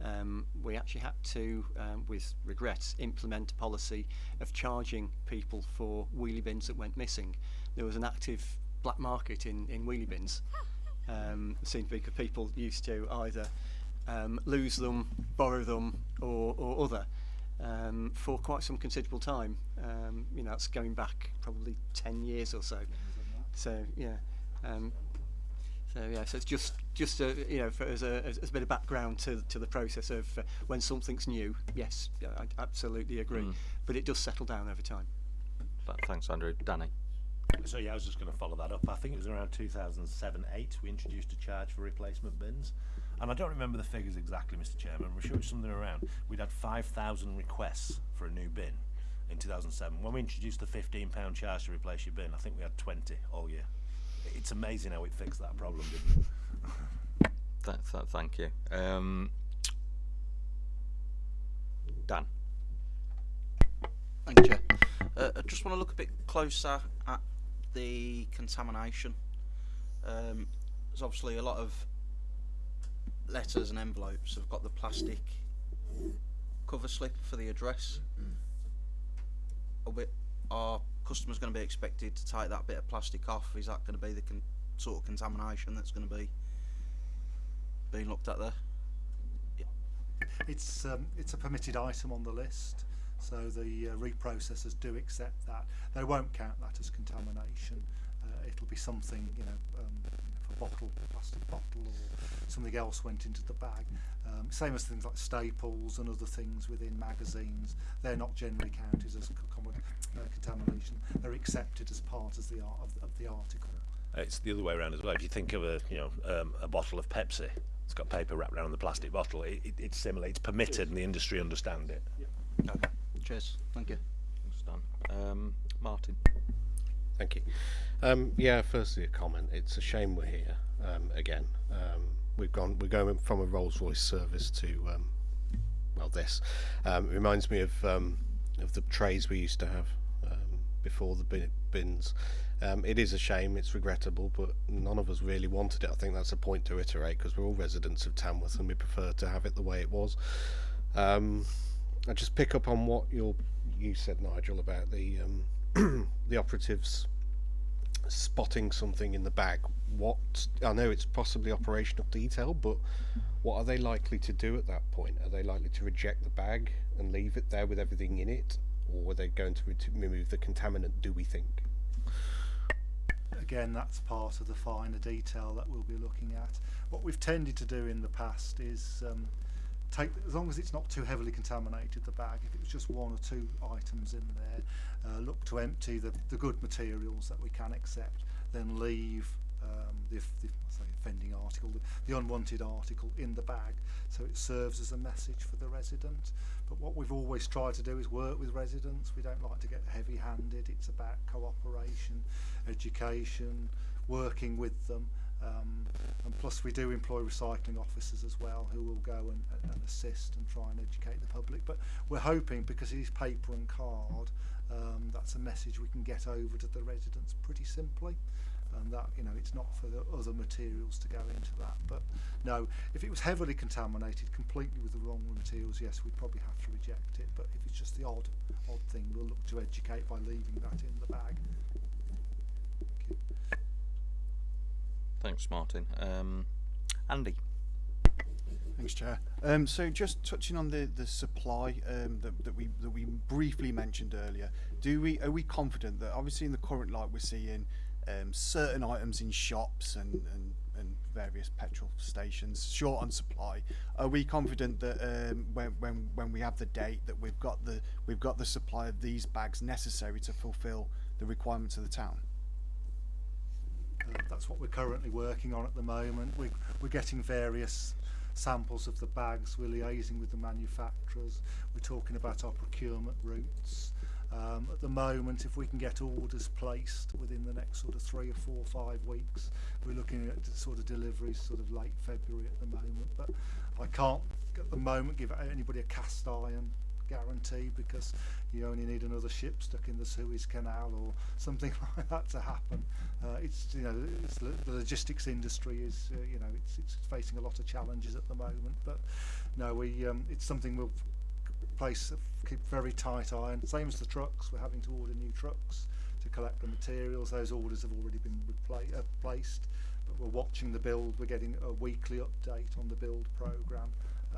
S4: Um, we actually had to, um, with regret, implement a policy of charging people for wheelie bins that went missing. There was an active black market in, in wheelie bins. Um, seemed to be because people used to either um, lose them, borrow them, or, or other um, for quite some considerable time. Um, you know, it's going back probably 10 years or so. So, yeah. Um, so, yeah, so it's just, just a, you know, for, as, a, as, a bit of background to, to the process of uh, when something's new, yes, I absolutely agree.
S1: Mm.
S4: But it does settle down over time.
S1: Th- Thanks, Andrew. Danny.
S3: So yeah, I was just going to follow that up. I think it was around 2007-8 we introduced a charge for replacement bins. And I don't remember the figures exactly, Mr Chairman. We're sure it's something around. We'd had 5,000 requests for a new bin in 2007. When we introduced the £15 charge to replace your bin, I think we had 20 all year. It's amazing how it fixed that problem, didn't it?
S1: Th- th- thank you. Um, Dan.
S8: Thank you, Chair. Uh, I just want to look a bit closer at the contamination. Um, there's obviously a lot of letters and envelopes have got the plastic cover slip for the address. We, are customers going to be expected to take that bit of plastic off? Is that going to be the sort of contamination that's going to be being looked at there?
S5: It's um, it's a permitted item on the list, so the uh, reprocessors do accept that. They won't count that as contamination. Uh, it'll be something, you know, um, if a bottle, plastic bottle, or something else went into the bag. Um, same as things like staples and other things within magazines. They're not generally counted as co- uh, contamination. They're accepted as part of the art of, of the article.
S3: It's the other way around as well. If you think of a you know um, a bottle of Pepsi, it's got paper wrapped around the plastic bottle. It, it, it's similar. It's permitted, and the industry understand it.
S8: Okay. Cheers. Thank you.
S1: Thanks, Dan. Um, Martin.
S9: Thank you. Um, yeah, firstly a comment. It's a shame we're here um, again. Um, we've gone. We're going from a Rolls Royce service to um, well, this. Um, it reminds me of um, of the trays we used to have um, before the bin- bins. Um, it is a shame. It's regrettable, but none of us really wanted it. I think that's a point to iterate because we're all residents of Tamworth and we prefer to have it the way it was. Um, I just pick up on what you you said, Nigel, about the um, the operatives spotting something in the bag. What I know it's possibly operational detail, but what are they likely to do at that point? Are they likely to reject the bag and leave it there with everything in it, or are they going to, re- remove the contaminant? Do we think?
S5: again, that's part of the finer detail that we'll be looking at. What we've tended to do in the past is um, take as long as it's not too heavily contaminated the bag if it was just one or two items in there uh, look to empty the, the good materials that we can accept then leave um, the, the say offending article the, the unwanted article in the bag. So it serves as a message for the resident. But what we've always tried to do is work with residents. We don't like to get heavy handed it's about cooperation education working with them Um, and plus we do employ recycling officers as well who will go and, and assist and try and educate the public. But we're hoping because it is paper and card, um, that's a message we can get over to the residents pretty simply. and that you know it's not for the other materials to go into that but no if it was heavily contaminated completely with the wrong materials yes we'd probably have to reject it but if it's just the odd odd thing we'll look to educate by leaving that in the bag
S1: Thanks, Martin. Um, Andy.
S10: Thanks, Chair. Um, so just touching on the, the supply um, that, that we that we briefly mentioned earlier, do we are we confident that obviously in the current light we're seeing um, certain items in shops and, and, and various petrol stations short on supply? Are we confident that um, when, when when we have the date that we've got the we've got the supply of these bags necessary to fulfil the requirements of the town?
S5: That's what we're currently working on at the moment. We're, we're getting various samples of the bags. We're liaising with the manufacturers. We're talking about our procurement routes. Um, at the moment, if we can get orders placed within the next sort of three or four or five weeks, we're looking at sort of deliveries sort of late February at the moment. But I can't at the moment give anybody a cast iron guarantee because you only need another ship stuck in the Suez Canal or something like that to happen. Uh, it's you know it's, the logistics industry is uh, you know it's, it's facing a lot of challenges at the moment, but no, we um, it's something we'll place keep very tight eye on. Same as the trucks, we're having to order new trucks to collect the materials. Those orders have already been uh, placed, but we're watching the build. We're getting a weekly update on the build program.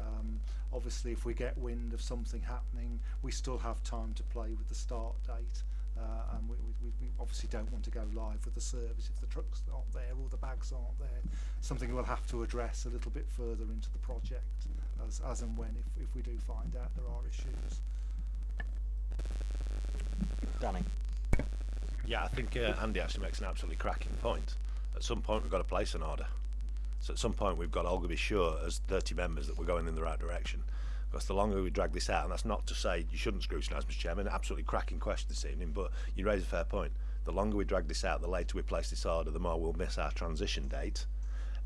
S5: Um, obviously, if we get wind of something happening, we still have time to play with the start date. Uh, and we, we, we obviously don't want to go live with the service if the trucks aren't there or the bags aren't there. Something we'll have to address a little bit further into the project as, as and when if, if we do find out there are issues.
S1: Danny.
S3: Yeah, I think uh, Andy actually makes an absolutely cracking point. At some point, we've got to place an order. So at some point, we've got all be sure as 30 members that we're going in the right direction. Because the longer we drag this out, and that's not to say you shouldn't scrutinise, Mr Chairman, absolutely cracking question this evening, but you raise a fair point. The longer we drag this out, the later we place this order, the more we'll miss our transition date.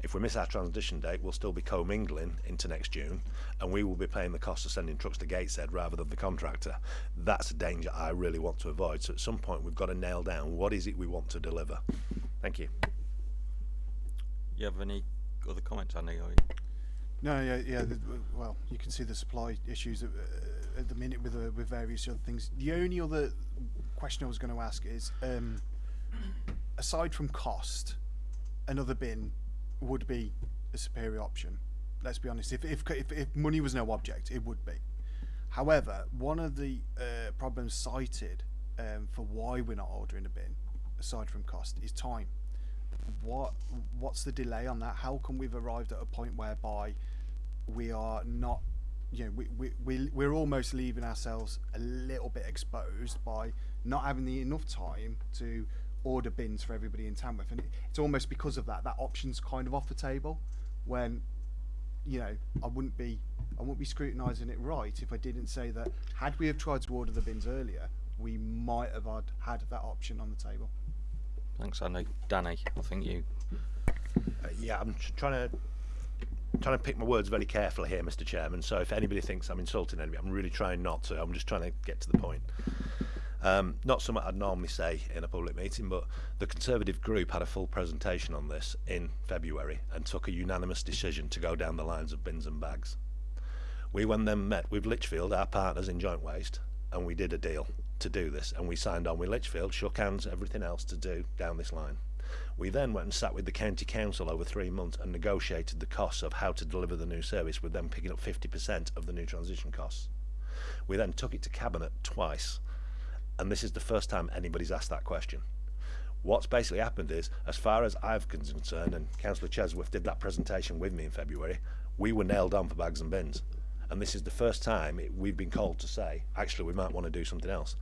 S3: If we miss our transition date, we'll still be commingling into next June, and we will be paying the cost of sending trucks to Gateshead rather than the contractor. That's a danger I really want to avoid. So at some point, we've got to nail down what is it we want to deliver. Thank you.
S1: You have any other comments, Andy? Or
S10: No, yeah, yeah. The, well, you can see the supply issues at, uh, at the minute with uh, with various other things. The only other question I was going to ask is, um, aside from cost, another bin would be a superior option. Let's be honest. If if if, if money was no object, it would be. However, one of the uh, problems cited um, for why we're not ordering a bin, aside from cost, is time what what's the delay on that? How come we've arrived at a point whereby we are not, you know, we, we, we, we're almost leaving ourselves a little bit exposed by not having the enough time to order bins for everybody in Tamworth. And it, it's almost because of that, that option's kind of off the table when, you know, I wouldn't be, I wouldn't be scrutinising it right if I didn't say that had we have tried to order the bins earlier, we might have had, had that option on the table.
S1: Thanks, Andy. Danny, I think you.
S3: Uh, yeah, I'm tr- trying to trying to pick my words very carefully here, Mr. Chairman. So if anybody thinks I'm insulting anybody, I'm really trying not to. I'm just trying to get to the point. Um, not something I'd normally say in a public meeting, but the Conservative group had a full presentation on this in February and took a unanimous decision to go down the lines of bins and bags. We went then met with Lichfield, our partners in Joint Waste, and we did a deal to do this, and we signed on with Lichfield, shook hands, everything else to do down this line. We then went and sat with the county council over three months and negotiated the costs of how to deliver the new service, with them picking up 50% of the new transition costs. We then took it to cabinet twice, and this is the first time anybody's asked that question. What's basically happened is, as far as I've concerned, and Councillor Chesworth did that presentation with me in February, we were nailed on for bags and bins and this is the first time it, we've been called to say, actually, we might want to do something else.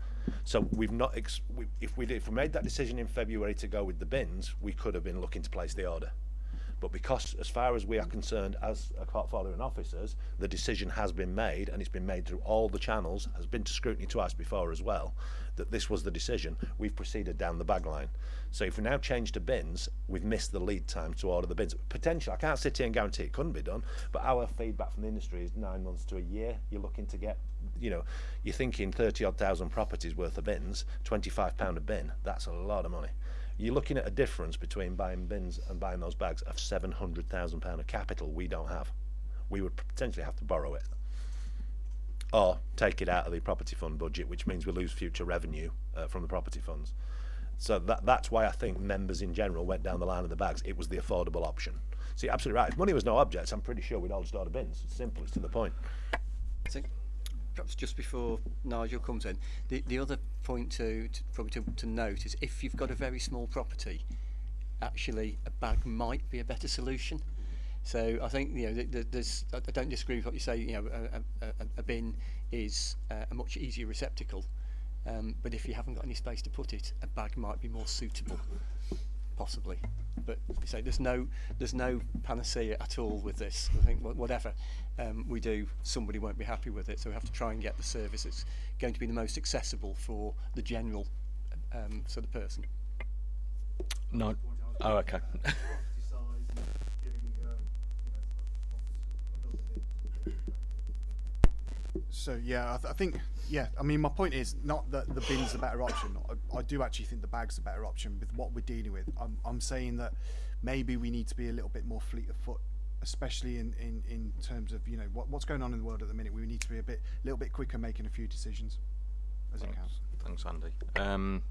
S3: So we've not, we, if we did, if we made that decision in February to go with the bins, we could have been looking to place the order. But because, as far as we are concerned as a portfolio and officers, the decision has been made, and it's been made through all the channels, has been to scrutiny twice before as well, that this was the decision, we've proceeded down the bag line. So if we now change to bins, we've missed the lead time to order the bins. Potentially, I can't sit here and guarantee it couldn't be done, but our feedback from the industry is nine months to a year. You're looking to get, you know, you're thinking 30 odd thousand properties worth of bins, 25 pound a bin. That's a lot of money. You're looking at a difference between buying bins and buying those bags of 700,000 pound of capital we don't have. We would potentially have to borrow it or take it out of the property fund budget, which means we lose future revenue uh, from the property funds. So that, that's why I think members in general went down the line of the bags. It was the affordable option. See, absolutely right. If money was no object, I'm pretty sure we'd all just order bins. It's simple. It's to the point.
S4: perhaps just before Nigel comes in, the, the other point to, to probably to, to note is if you've got a very small property, actually a bag might be a better solution. So I think you know th th there's I don't disagree with what you say. You know a, a, a bin is uh, a much easier receptacle, um, but if you haven't got any space to put it, a bag might be more suitable possibly. But you say there's no there's no panacea at all with this. I think whatever um, we do, somebody won't be happy with it. So we have to try and get the service that's going to be the most accessible for the general um, sort of person.
S1: No. Oh, okay.
S10: So yeah, I, th- I think yeah. I mean, my point is not that the bin's the better option. I, I do actually think the bag's the better option with what we're dealing with. I'm, I'm saying that maybe we need to be a little bit more fleet of foot, especially in, in, in terms of you know what, what's going on in the world at the minute. We need to be a bit a little bit quicker making a few decisions as it
S1: Thanks,
S10: counts.
S1: thanks Andy. Um,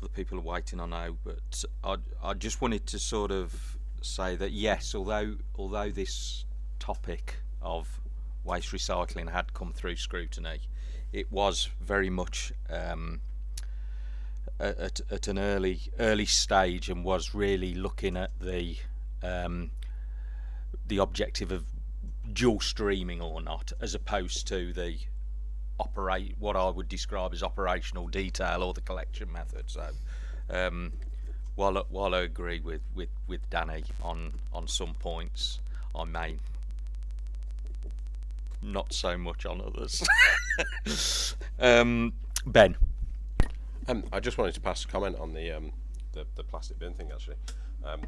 S1: other people are waiting on now, but I, I just wanted to sort of say that yes, although although this topic of waste recycling had come through scrutiny, it was very much um, at, at an early early stage and was really looking at the um, the objective of dual streaming or not, as opposed to the operate what I would describe as operational detail or the collection method. So, um, while while I agree with, with, with Danny on on some points, I may not so much on others. um, ben,
S7: Um, I just wanted to pass a comment on the um, the, the plastic bin thing actually. Um,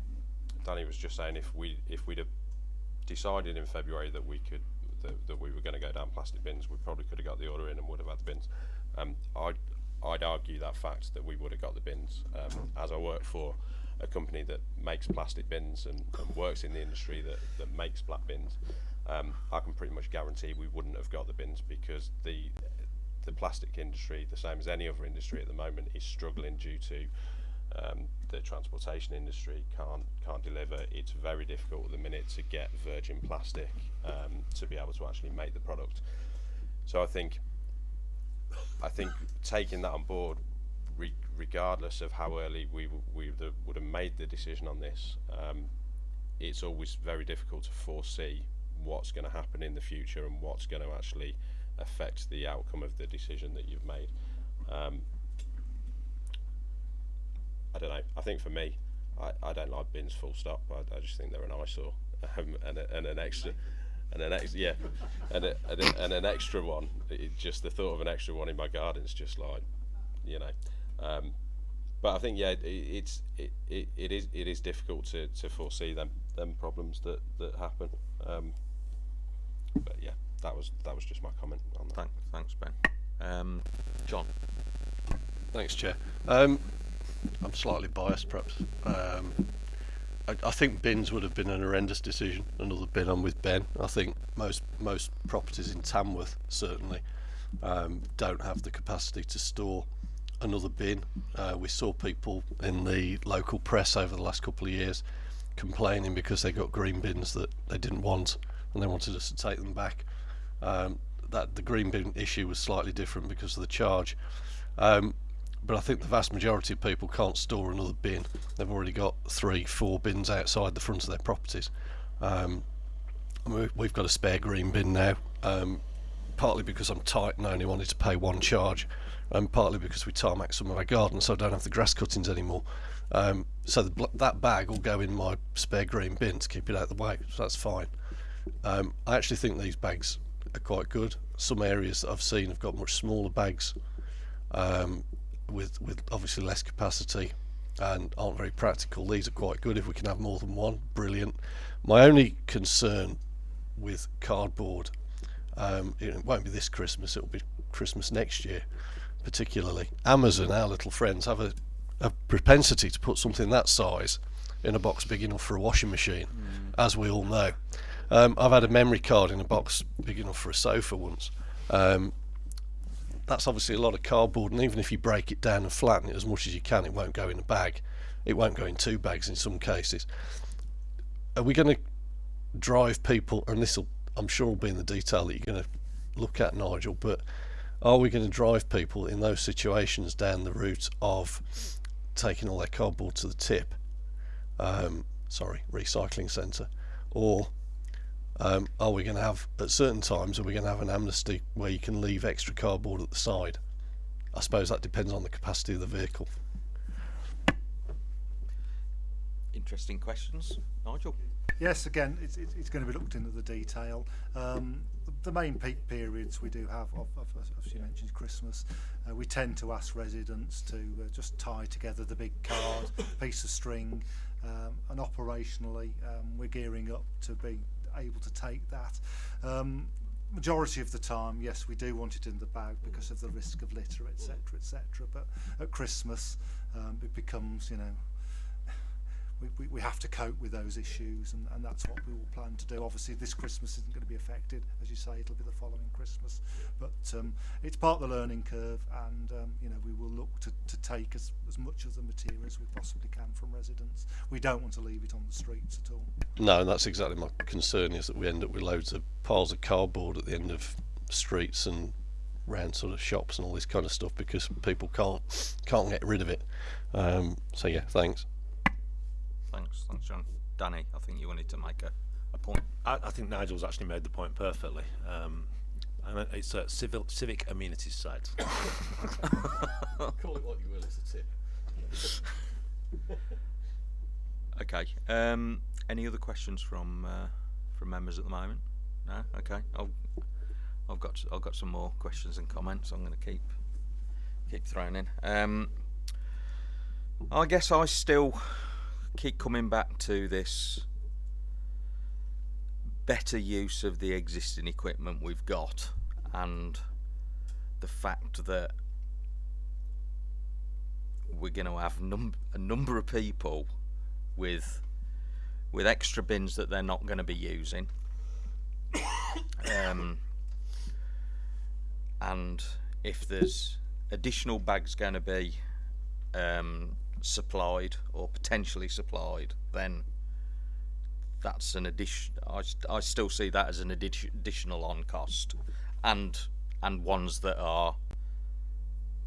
S7: Danny was just saying if we if we'd have decided in February that we could that, that we were going to go down plastic bins, we probably could have got the order in and would have had the bins. Um, I'd I'd argue that fact that we would have got the bins. Um, as I work for a company that makes plastic bins and, and works in the industry that, that makes black bins, um, I can pretty much guarantee we wouldn't have got the bins because the the plastic industry, the same as any other industry at the moment, is struggling due to um, the transportation industry can't can't deliver. It's very difficult at the minute to get virgin plastic um, to be able to actually make the product. So I think I think taking that on board, re regardless of how early we we would have made the decision on this, um, it's always very difficult to foresee what's going to happen in the future and what's going to actually affect the outcome of the decision that you've made. Um, I don't know. I think for me, I, I don't like bins full stop. I, I just think they're an eyesore um, and, a, and an extra. And an ex, yeah, and, a, and, a, and an extra one. It, just the thought of an extra one in my garden is just like, you know. Um, but I think yeah, it, it's it, it, it is it is difficult to, to foresee them them problems that that happen. Um, but yeah, that was that was just my comment on that.
S1: Thanks, thanks Ben. Um, John.
S2: Thanks, Chair. Um, I'm slightly biased, perhaps. Um, I, I, think bins would have been an horrendous decision. Another bin on with Ben. I think most most properties in Tamworth certainly um, don't have the capacity to store another bin. Uh, we saw people in the local press over the last couple of years complaining because they got green bins that they didn't want and they wanted us to take them back. Um, that the green bin issue was slightly different because of the charge. Um, but I think the vast majority of people can't store another bin. They've already got three, four bins outside the front of their properties. Um, we've got a spare green bin now, um, partly because I'm tight and I only wanted to pay one charge, and partly because we tarmac some of our garden, so I don't have the grass cuttings anymore. Um, so the, that bag will go in my spare green bin to keep it out of the way, so that's fine. Um, I actually think these bags are quite good. Some areas that I've seen have got much smaller bags. Um, with with obviously less capacity and aren't very practical. These are quite good if we can have more than one. Brilliant. My only concern with cardboard, um, it won't be this Christmas. It'll be Christmas next year, particularly. Amazon, our little friends, have a, a propensity to put something that size in a box big enough for a washing machine, mm. as we all know. Um, I've had a memory card in a box big enough for a sofa once. Um, that's obviously a lot of cardboard and even if you break it down and flatten it as much as you can it won't go in a bag it won't go in two bags in some cases are we going to drive people and this will I'm sure will be in the detail that you're going to look at Nigel but are we going to drive people in those situations down the route of taking all their cardboard to the tip um, sorry recycling centre or um, are we going to have at certain times are we going to have an amnesty where you can leave extra cardboard at the side. I suppose that depends on the capacity of the vehicle.
S1: Interesting questions. Nigel?
S5: Yes again it's, it's going to be looked into the detail. Um, the, main peak periods we do have of, of, as you mentioned Christmas uh, we tend to ask residents to uh, just tie together the big card piece of string um, and operationally um, we're gearing up to be able to take that. Um, majority of the time, yes, we do want it in the bag because of the risk of litter, etc., etc. But at Christmas, um, it becomes, you know, we, we, we have to cope with those issues and, and that's what we will plan to do. Obviously this Christmas isn't going to be affected, as you say, it'll be the following Christmas. But um, it's part of the learning curve and um, you know we will look to, to take as, as much of the material as we possibly can from residents. We don't want to leave it on the streets at all.
S2: No, and that's exactly my concern is that we end up with loads of piles of cardboard at the end of streets and round sort of shops and all this kind of stuff because people can't can't get rid of it. Um, so yeah, thanks.
S1: Thanks, thanks, John. Danny, I think you wanted to make a, a point.
S3: I, I think Nigel's actually made the point perfectly. Um, and it's a civil, civic amenities site.
S2: Call it what you will, it's a tip.
S1: okay. Um, any other questions from uh, from members at the moment? No. Okay. I'll, I've got I've got some more questions and comments. I'm going to keep keep throwing in. Um, I guess I still keep coming back to this better use of the existing equipment we've got and the fact that we're going to have num- a number of people with with extra bins that they're not going to be using. Um, and if there's additional bags going to be um, supplied or potentially supplied, then that's an addition. I, I still see that as an addi- additional on cost, and and ones that are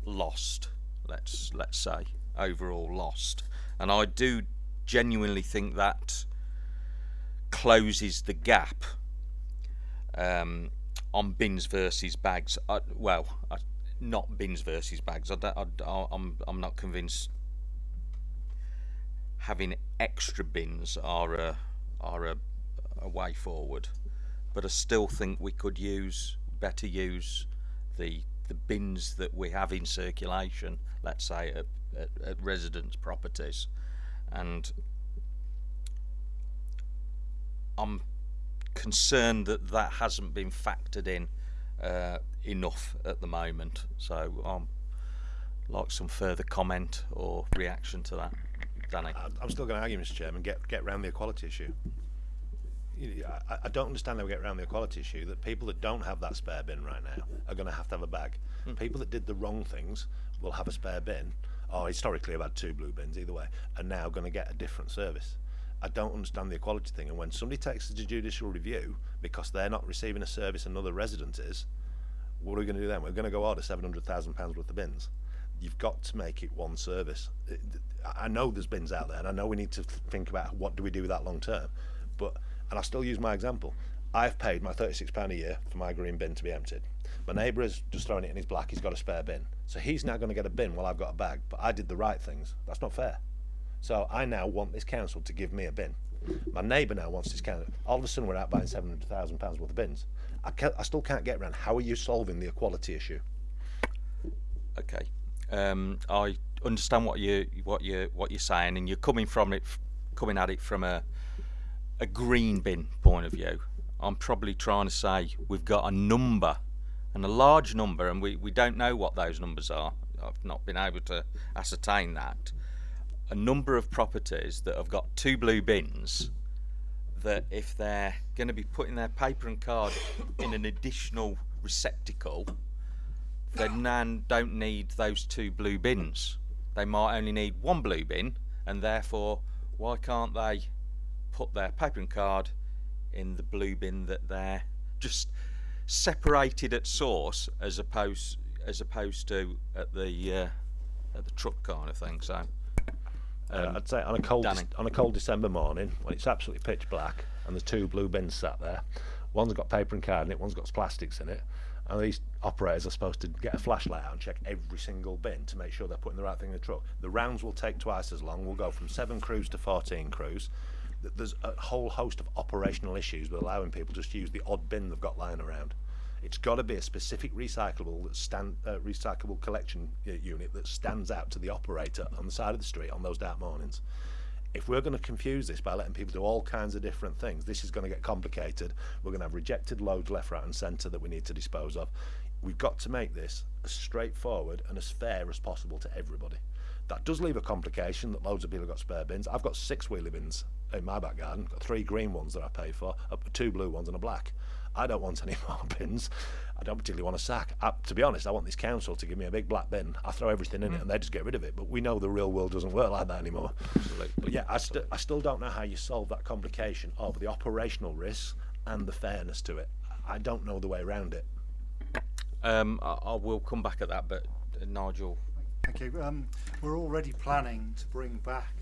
S1: lost. Let's let's say overall lost, and I do genuinely think that closes the gap um, on bins versus bags. I, well, I, not bins versus bags. I, I, I'm I'm not convinced having extra bins are a are a, a way forward, but I still think we could use better use the the bins that we have in circulation. Let's say at, at, at residents' properties, and I'm concerned that that hasn't been factored in uh, enough at the moment. So um, like some further comment or reaction to that, Danny.
S3: I- I'm still going to argue, Mr. Chairman, get get round the equality issue. I, I don't understand how we get around the equality issue that people that don't have that spare bin right now are going to have to have a bag. Hmm. People that did the wrong things will have a spare bin, or historically have had two blue bins either way, are now going to get a different service. I don't understand the equality thing, and when somebody takes it to judicial review because they're not receiving a service another resident is, what are we going to do then? We're going to go order seven hundred thousand pounds worth of bins. You've got to make it one service. I know there's bins out there, and I know we need to think about what do we do with that long term. But and I'll still use my example. I've paid my thirty-six pound a year for my green bin to be emptied. My neighbour has just thrown it in his black. He's got a spare bin, so he's now going to get a bin while I've got a bag. But I did the right things. That's not fair. So I now want this council to give me a bin. My neighbour now wants this council. All of a sudden, we're out buying seven hundred thousand pounds worth of bins. I, I still can't get around. How are you solving the equality issue?
S1: Okay. Um, I understand what you what you what you're saying, and you're coming from it, coming at it from a a green bin point of view. I'm probably trying to say we've got a number, and a large number, and we, we don't know what those numbers are. I've not been able to ascertain that. A number of properties that have got two blue bins that if they're going to be putting their paper and card in an additional receptacle, they then don't need those two blue bins. They might only need one blue bin, and therefore, why can't they put their paper and card in the blue bin that they're just separated at source, as opposed as opposed to at the uh, at the truck kind of thing. So,
S3: Uh,
S1: um,
S3: I'd say on a cold on a cold December morning when it's absolutely pitch black and there's two blue bins sat there, one's got paper and card in it, one's got plastics in it, and these operators are supposed to get a flashlight out and check every single bin to make sure they're putting the right thing in the truck. The rounds will take twice as long. We'll go from seven crews to fourteen crews. There's a whole host of operational issues with allowing people just use the odd bin they've got lying around. It's got to be a specific recyclable that stand uh, recyclable collection uh, unit that stands out to the operator on the side of the street on those dark mornings. If we're going to confuse this by letting people do all kinds of different things, this is going to get complicated. We're going to have rejected loads left, right, and centre that we need to dispose of. We've got to make this as straightforward and as fair as possible to everybody. That does leave a complication that loads of people have got spare bins. I've got six wheelie bins in my back garden, got three green ones that I pay for, uh, two blue ones and a black. I don't want any more bins. I don't particularly want a sack. I, to be honest, I want this council to give me a big black bin. I throw everything in it and they just get rid of it. But we know the real world doesn't work like that anymore. But yeah, I, st- I still don't know how you solve that complication of the operational risks and the fairness to it. I don't know the way around it.
S1: um, I, I will come back at that, but uh, Nigel,
S5: Thank you. Um, we're already planning to bring back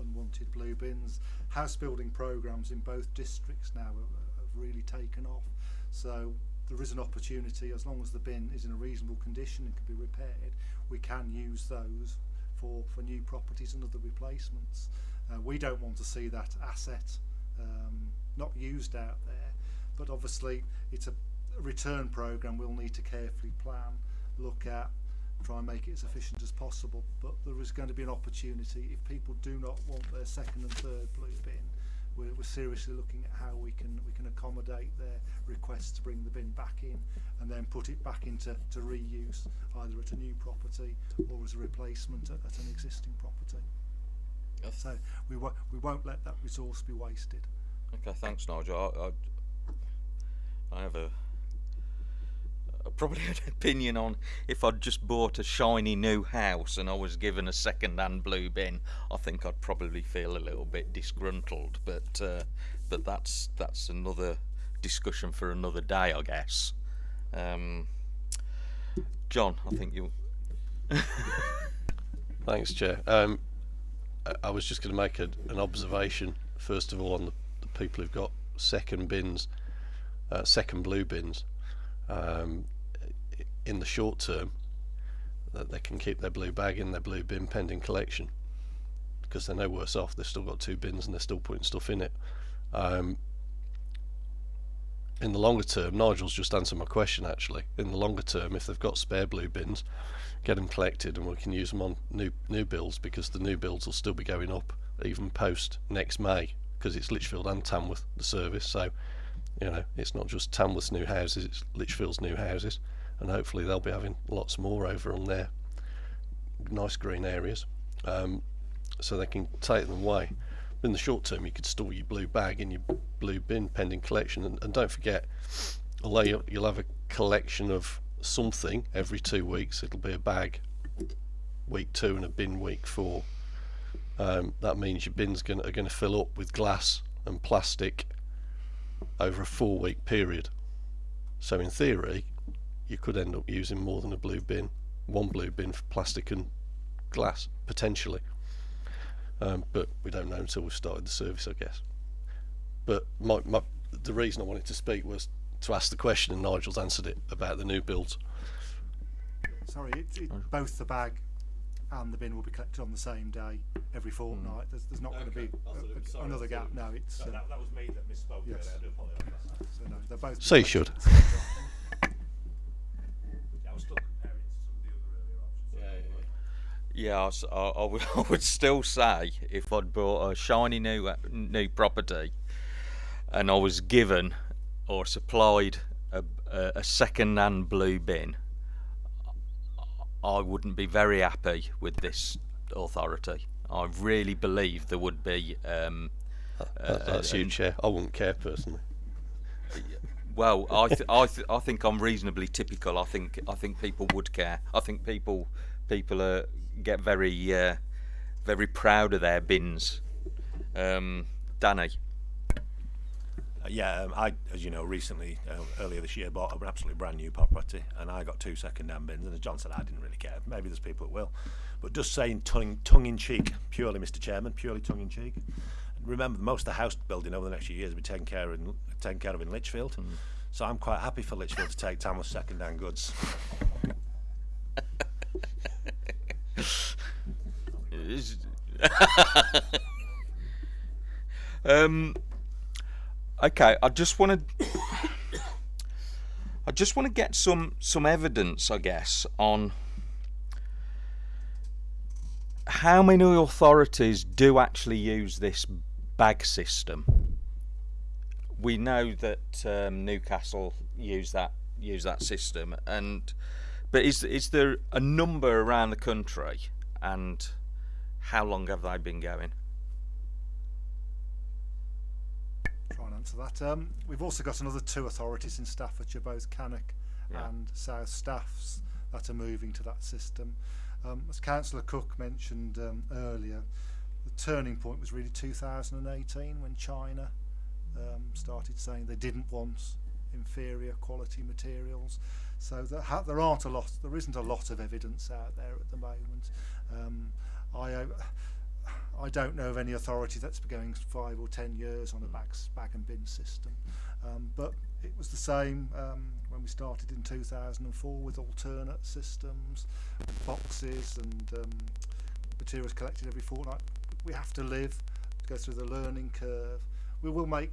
S5: unwanted blue bins. House building programs in both districts now have, have really taken off. So there is an opportunity, as long as the bin is in a reasonable condition and can be repaired, we can use those for, for new properties and other replacements. Uh, we don't want to see that asset um, not used out there, but obviously it's a return program we'll need to carefully plan, look at try and make it as efficient as possible. But there is going to be an opportunity if people do not want their second and third blue bin. We're, we're seriously looking at how we can we can accommodate their requests to bring the bin back in and then put it back into to reuse either at a new property or as a replacement at, at an existing property. So we won't we won't let that resource be wasted.
S1: Okay, thanks, Nigel. I, I, I have a, probably an opinion on if I'd just bought a shiny new house and I was given a second-hand blue bin. I think I'd probably feel a little bit disgruntled, but uh, but that's that's another discussion for another day, I guess. Um, John, I think you.
S2: Thanks, Chair. Um, I- was just going to make a, an observation, first of all, on the, the people who've got second bins, uh, second blue bins. Um, in the short term, that they can keep their blue bag in their blue bin pending collection because they're no worse off. They've still got two bins and they're still putting stuff in it. Um, in the longer term, Nigel's just answered my question actually. In the longer term, if they've got spare blue bins, get them collected and we can use them on new new builds because the new builds will still be going up even post next May because it's Lichfield and Tamworth the service. So, you know, it's not just Tamworth's new houses, it's Lichfield's new houses, and hopefully they'll be having lots more over on their nice green areas, um, so they can take them away. In the short term, you could store your blue bag in your blue bin pending collection, and, and don't forget, although you'll, you'll have a collection of something every two weeks, it'll be a bag week two and a bin week four. Um, that means your bins gonna, are going to fill up with glass and plastic over a four week period. So in theory, you could end up using more than a blue bin, one blue bin for plastic and glass potentially. Um, but we don't know until we've started the service, I guess. But my, my, the reason I wanted to speak was to ask the question, and Nigel's answered it about the new builds.
S5: Sorry, it, it, both the bag and the bin will be collected on the same day every fortnight. There's, there's not going to be a- a- another gap. No, it's uh,
S3: that, that was me that misspoke
S5: Yes.
S3: I do apologise.
S5: so no, they're both.
S2: So you should.
S3: Yeah, I was still comparing it to some of the other earlier options.
S1: Yeah, I, s- I- I would, I would still say if I'd bought a shiny new uh, new property, and I was given or supplied a, a, a second-hand blue bin, I wouldn't be very happy with this authority. I really believe there would be. Um,
S2: That, that's you,
S1: and-
S2: Chair. I wouldn't care personally.
S1: Well, I th- I th- I think I'm reasonably typical. I think I think people would care. I think people people uh, get very uh, very proud of their bins. Um, Danny.
S3: Uh, yeah, um, I, as you know, recently uh, earlier this year bought an absolutely brand new property, and I got two second-hand bins. And as John said, I didn't really care. Maybe there's people that will, but just saying tongue, tongue in cheek, purely, Mr. Chairman, purely tongue in cheek. Remember, most of the house building over the next few years will be taken care of in, taken care of in Lichfield. So I'm quite happy for Lichfield to take Tamworth second-hand goods.
S1: Um, okay, I just want to. I just want to get some some evidence, I guess, on how many authorities do actually use this bag system. We know that um, Newcastle use that use that system, and but is is there a number around the country, and how long have they been going?
S5: try and answer that. Um, we've also got another two authorities in Staffordshire, both Cannock
S1: Yeah.
S5: and South Staffs, that are moving to that system. Um, as Councillor Cook mentioned um, earlier, turning point was really 2018 when China um, started saying they didn't want inferior quality materials. So there, there aren't a lot, there isn't a lot of evidence out there at the moment. Um, I, I don't know of any authority that's been going five or ten years on a bag, bag and bin system. Um, but it was the same um, when we started in 2004 with alternate systems, boxes and um, materials collected every fortnight. we have to live, go through the learning curve. We will make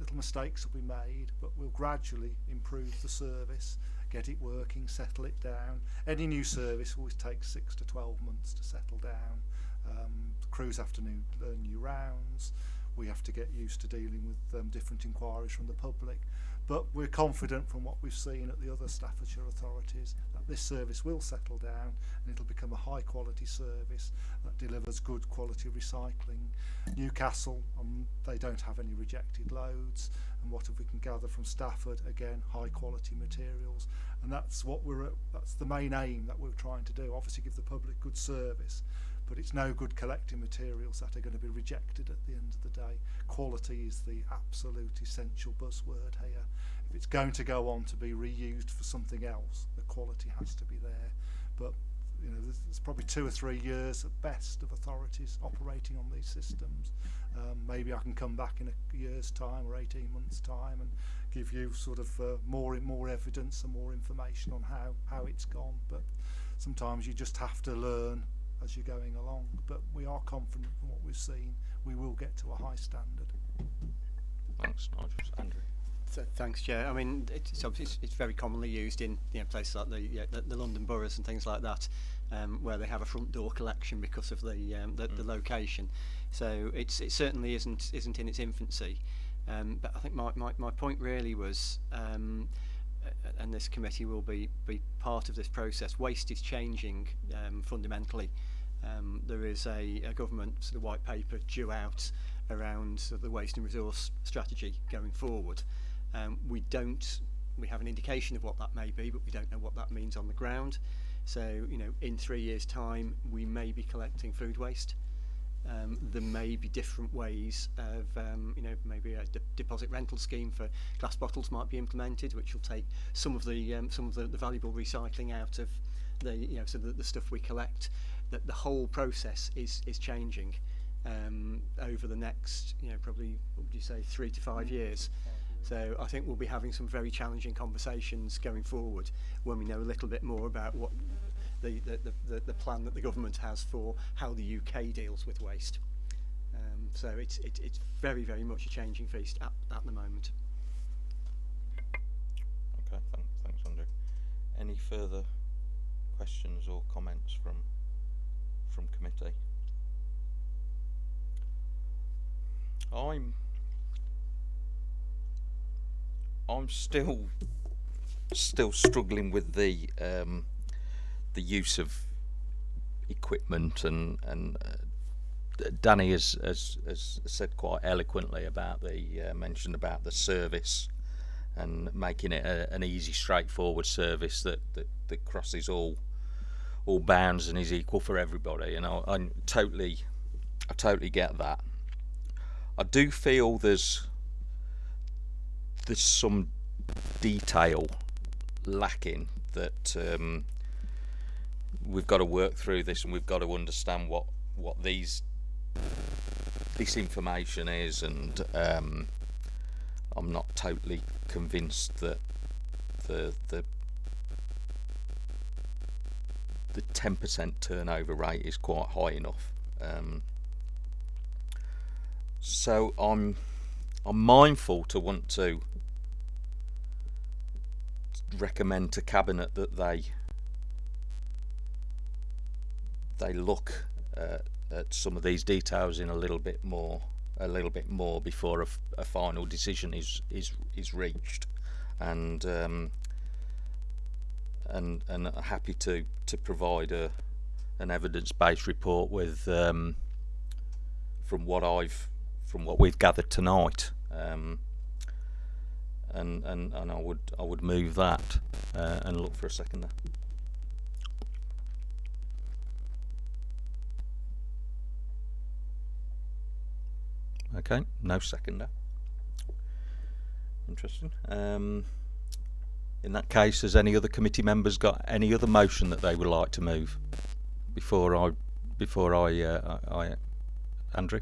S5: little mistakes will be made, but we'll gradually improve the service, get it working, settle it down. Any new service always takes six to 12 months to settle down. Um, crews have to new, learn new rounds. We have to get used to dealing with um, different inquiries from the public. But we're confident from what we've seen at the other Staffordshire authorities this service will settle down and it'll become a high quality service that delivers good quality recycling. Newcastle, um, they don't have any rejected loads and what if we can gather from Stafford, again, high quality materials. And that's what we're, at, that's the main aim that we're trying to do, obviously give the public good service, but it's no good collecting materials that are going to be rejected at the end of the day. Quality is the absolute essential buzzword here. If it's going to go on to be reused for something else, quality has to be there. But you know, there's, there's probably two or three years at best of authorities operating on these systems. Um, maybe I can come back in a year's time or 18 months' time and give you sort of uh, more more evidence and more information on how how it's gone. But sometimes you just have to learn as you're going along. But we are confident from what we've seen, we will get to a high standard.
S1: Thanks, Nigel. Andrew.
S4: So, thanks, Chair. I mean, it's, obviously it's, it's very commonly used in you know, places like the, yeah, the, the London boroughs and things like that, um, where they have a front door collection because of the um, the, mm. the location. So it's it certainly isn't isn't in its infancy. Um, but I think my, my, my point really was, um, and this committee will be be part of this process. Waste is changing um, fundamentally. Um, there is a, a government sort of white paper due out around sort of the waste and resource strategy going forward. Um, we don't, we have an indication of what that may be, but we don't know what that means on the ground. So, you know, in three years' time, we may be collecting food waste. Um, there may be different ways of, um, you know, maybe a de deposit rental scheme for glass bottles might be implemented, which will take some of the um, some of the, the valuable recycling out of the, you know, so the, the stuff we collect. That the whole process is is changing um, over the next, you know, probably what would you say, three to five years. So I think we'll be having some very challenging conversations going forward when we know a little bit more about what the, the, the, the plan that the government has for how the UK deals with waste. Um, so it's, it, it's very, very much a changing feast at, at the moment.
S1: Okay, th thanks Andrew. Any further questions or comments from from committee? I'm I'm still still struggling with the um, the use of equipment and and uh, Danny has, has, has said quite eloquently about the uh, mentioned about the service and making it a, an easy straightforward service that, that, that crosses all all bounds and is equal for everybody. And I, I totally I totally get that. I do feel there's there's some detail lacking that um, we've got to work through this and we've got to understand what what these this information is and um, I'm not totally convinced that the the the 10% turnover rate is quite high enough. Um, so I'm I'm mindful to want to recommend to cabinet that they they look uh, at some of these details in a little bit more a little bit more before a, a final decision is is is reached. And um, and and happy to to provide a an evidence-based report with um, from what I've from what we've gathered tonight. Um, and, and and I would I would move that uh, and look for a second there. Okay, no seconder. Interesting. Um, in that case, has any other committee members got any other motion that they would like to move before I before I, uh, I, I Andrew?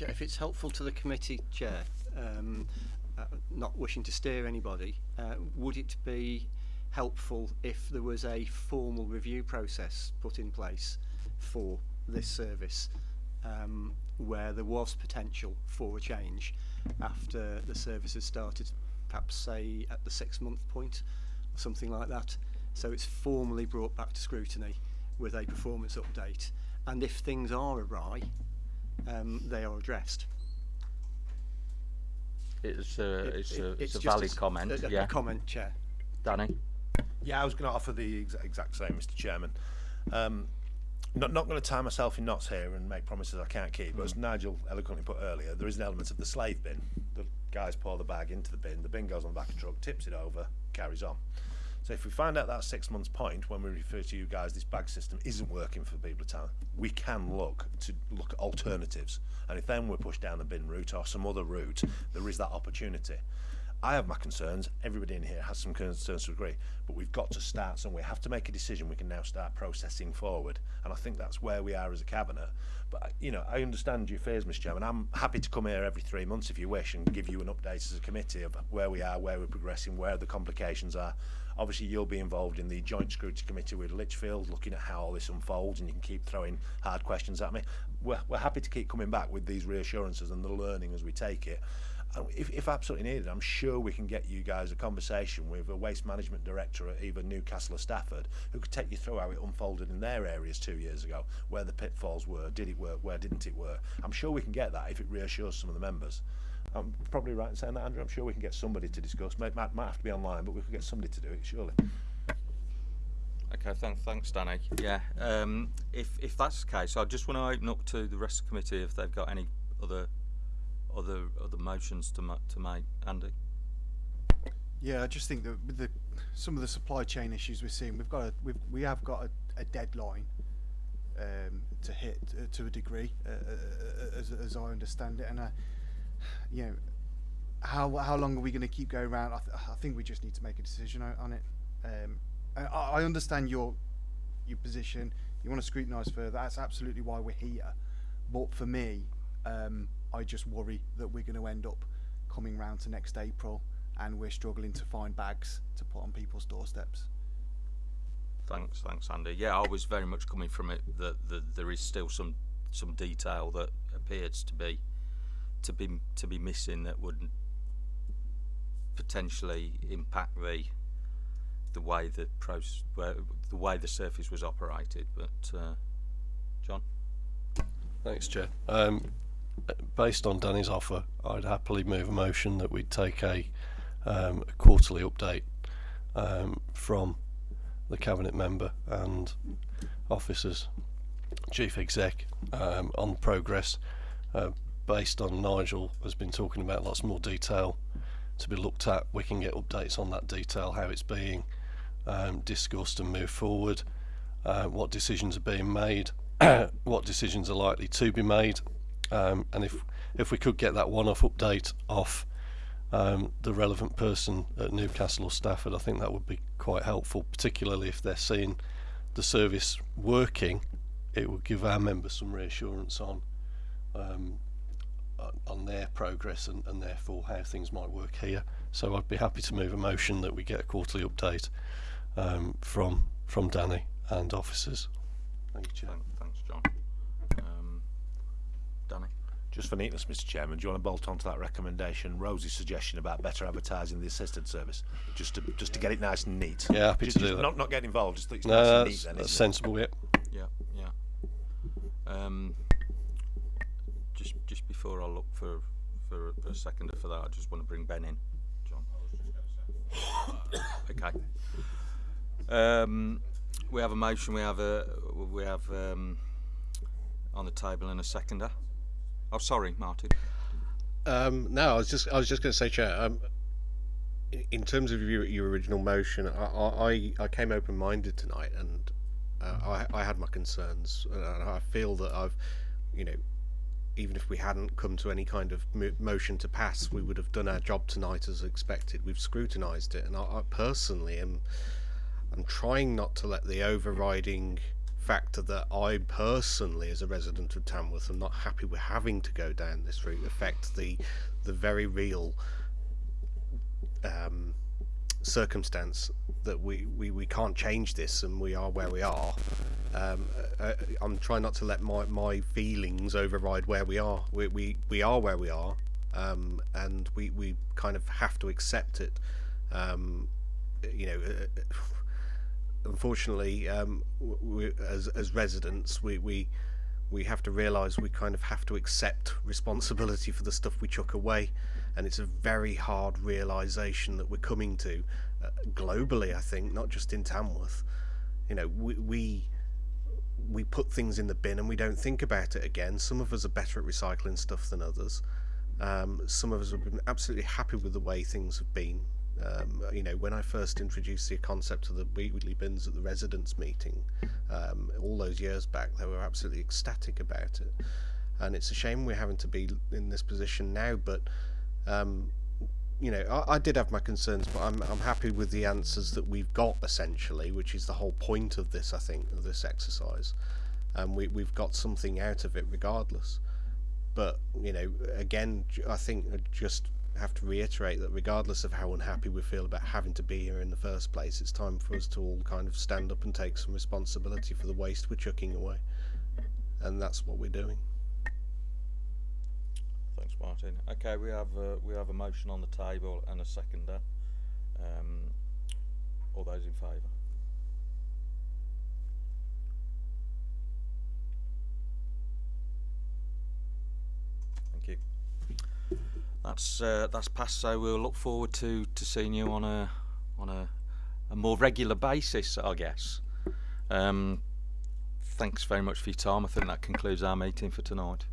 S4: If it's helpful to the committee chair, um, uh, not wishing to steer anybody, uh, would it be helpful if there was a formal review process put in place for this service um, where there was potential for a change after the service has started, perhaps say at the six month point or something like that. So it's formally brought back to scrutiny with a performance update. And if things are awry, um, they are addressed.
S1: It's a,
S4: It-
S1: it's
S4: it-
S1: a, it's a valid
S4: s-
S1: comment.
S4: a- a
S1: yeah,
S4: comment, Chair.
S1: Danny.
S3: Yeah, I was going to offer the exa- exact same, Mr. Chairman. Um, not not going to tie myself in knots here and make promises I can't keep. But as Nigel eloquently put earlier, there is an element of the slave bin. The guys pour the bag into the bin. The bin goes on the back of the truck, tips it over, carries on. So if we find out that six months point when we refer to you guys, this bag system isn't working for people of town, we can look to look at alternatives. And if then we're pushed down the bin route or some other route, there is that opportunity. I have my concerns. Everybody in here has some concerns to agree, but we've got to start somewhere. We have to make a decision. We can now start processing forward, and I think that's where we are as a cabinet. But you know, I understand your fears, Mr. Chairman. I'm happy to come here every three months if you wish and give you an update as a committee of where we are, where we're progressing, where the complications are. Obviously, you'll be involved in the Joint Scrutiny Committee with Litchfield, looking at how all this unfolds, and you can keep throwing hard questions at me. We're, we're happy to keep coming back with these reassurances and the learning as we take it. If, if absolutely needed, I'm sure we can get you guys a conversation with a waste management director at either Newcastle or Stafford who could take you through how it unfolded in their areas two years ago, where the pitfalls were, did it work, where didn't it work. I'm sure we can get that if it reassures some of the members. I'm probably right in saying that, Andrew. I'm sure we can get somebody to discuss. Might, might, might have to be online, but we could get somebody to do it, surely.
S1: Okay, thank, thanks, Danny. Yeah, um, if if that's the case, I just want to open up to the rest of the committee if they've got any other other other motions to ma- to make. Andy.
S10: Yeah, I just think that with the some of the supply chain issues we're seeing, we've got a we've, we have got a, a deadline um, to hit uh, to a degree, uh, uh, as, as I understand it, and uh, you know, how how long are we going to keep going around? I, th- I think we just need to make a decision on, it. Um, I, I understand your your position. You want to scrutinise further. That's absolutely why we're here. But for me, um, I just worry that we're going to end up coming round to next April and we're struggling to find bags to put on people's doorsteps.
S1: Thanks, thanks, Andy. Yeah, I was very much coming from it that, that there is still some some detail that appears to be to be to be missing that would potentially impact the the way the process, the way the surface was operated. But uh, John,
S2: Thanks, Chair. Um, based on Danny's offer, I'd happily move a motion that we'd take a, um, a quarterly update um, from the cabinet member and officers, chief exec, um, on progress. Uh, based on Nigel has been talking about lots more detail to be looked at. We can get updates on that detail, how it's being um, discussed and moved forward, uh, what decisions are being made, what decisions are likely to be made, um, and if if we could get that one-off update off um, the relevant person at Newcastle or Stafford, I think that would be quite helpful, particularly if they're seeing the service working. It would give our members some reassurance on um, on- on their progress and, and therefore how things might work here. So I'd be happy to move a motion that we get a quarterly update um, from from Danny and officers. Thank you, Chair.
S1: thank, thanks, John. Um, Danny.
S3: Just for neatness, Mr. Chairman, do you want to bolt on to that recommendation, Rosie's suggestion about better advertising the assistant service, just to just to get it nice and neat?
S2: Yeah, happy
S3: Just-
S2: to do
S3: just
S2: that.
S3: Not not get involved, just that it's
S2: No,
S3: nice and
S2: that's,
S3: neat. Then,
S2: that's
S3: isn't it?
S2: sensible. Yep.
S1: Yeah, yeah. Um, just just before I look for for a seconder for that, I just want to bring Ben in. John. okay. Um, we have a motion. We have a we have um, on the table and a seconder. Oh, sorry, Martin.
S7: Um, no, I was just I was just going to say, Chair. Um, in terms of your, your original motion, I, I, I- I came open-minded tonight, and uh, I, I had my concerns, and I feel that I've, you know, even if we hadn't come to any kind of motion to pass, we would have done our job tonight as expected. We've scrutinised it, and I, I personally am, I'm trying not to let the overriding factor that I personally, as a resident of Tamworth, am not happy with having to go down this route affect the the very real um, circumstance that we, we, we can't change this and we are where we are. Um, uh, I'm trying not to let my, my feelings override where we are. We, we, we are where we are.
S9: um, and we, we kind of have to accept it. Um, you know, uh, unfortunately, um, we, as as residents, we, we we have to realise we kind of have to accept responsibility for the stuff we chuck away, and it's a very hard realisation that we're coming to uh, globally. I think not just in Tamworth. You know, we, we we put things in the bin and we don't think about it again. Some of us are better at recycling stuff than others. Um, some of us have been absolutely happy with the way things have been. Um, you know, when I first introduced the concept of the weekly bins at the residents' meeting um, all those years back, they were absolutely ecstatic about it. And it's a shame we're having to be in this position now, but um, you know, I, I did have my concerns, but I'm I'm happy with the answers that we've got essentially, which is the whole point of this, I think, of this exercise. And we we've got something out of it regardless. But you know, again, I think I just have to reiterate that regardless of how unhappy we feel about having to be here in the first place, it's time for us to all kind of stand up and take some responsibility for the waste we're chucking away, and that's what we're doing.
S1: Martin. Okay, we have uh, we have a motion on the table and a seconder. Um, all those in favour? Thank you. That's uh, that's passed. So we'll look forward to, to seeing you on a on a, a more regular basis, I guess. Um, thanks very much for your time. I think that concludes our meeting for tonight.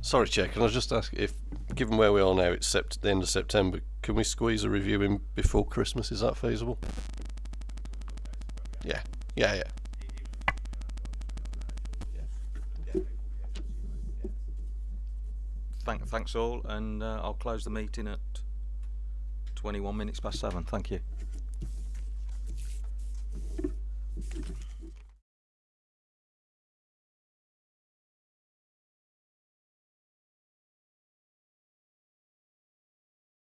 S2: Sorry, Chair, can I just ask if, given where we are now, it's sept- the end of September, can we squeeze a review in before Christmas? Is that feasible? Yeah, yeah, yeah.
S1: Thank, thanks all, and uh, I'll close the meeting at 21 minutes past seven. Thank you.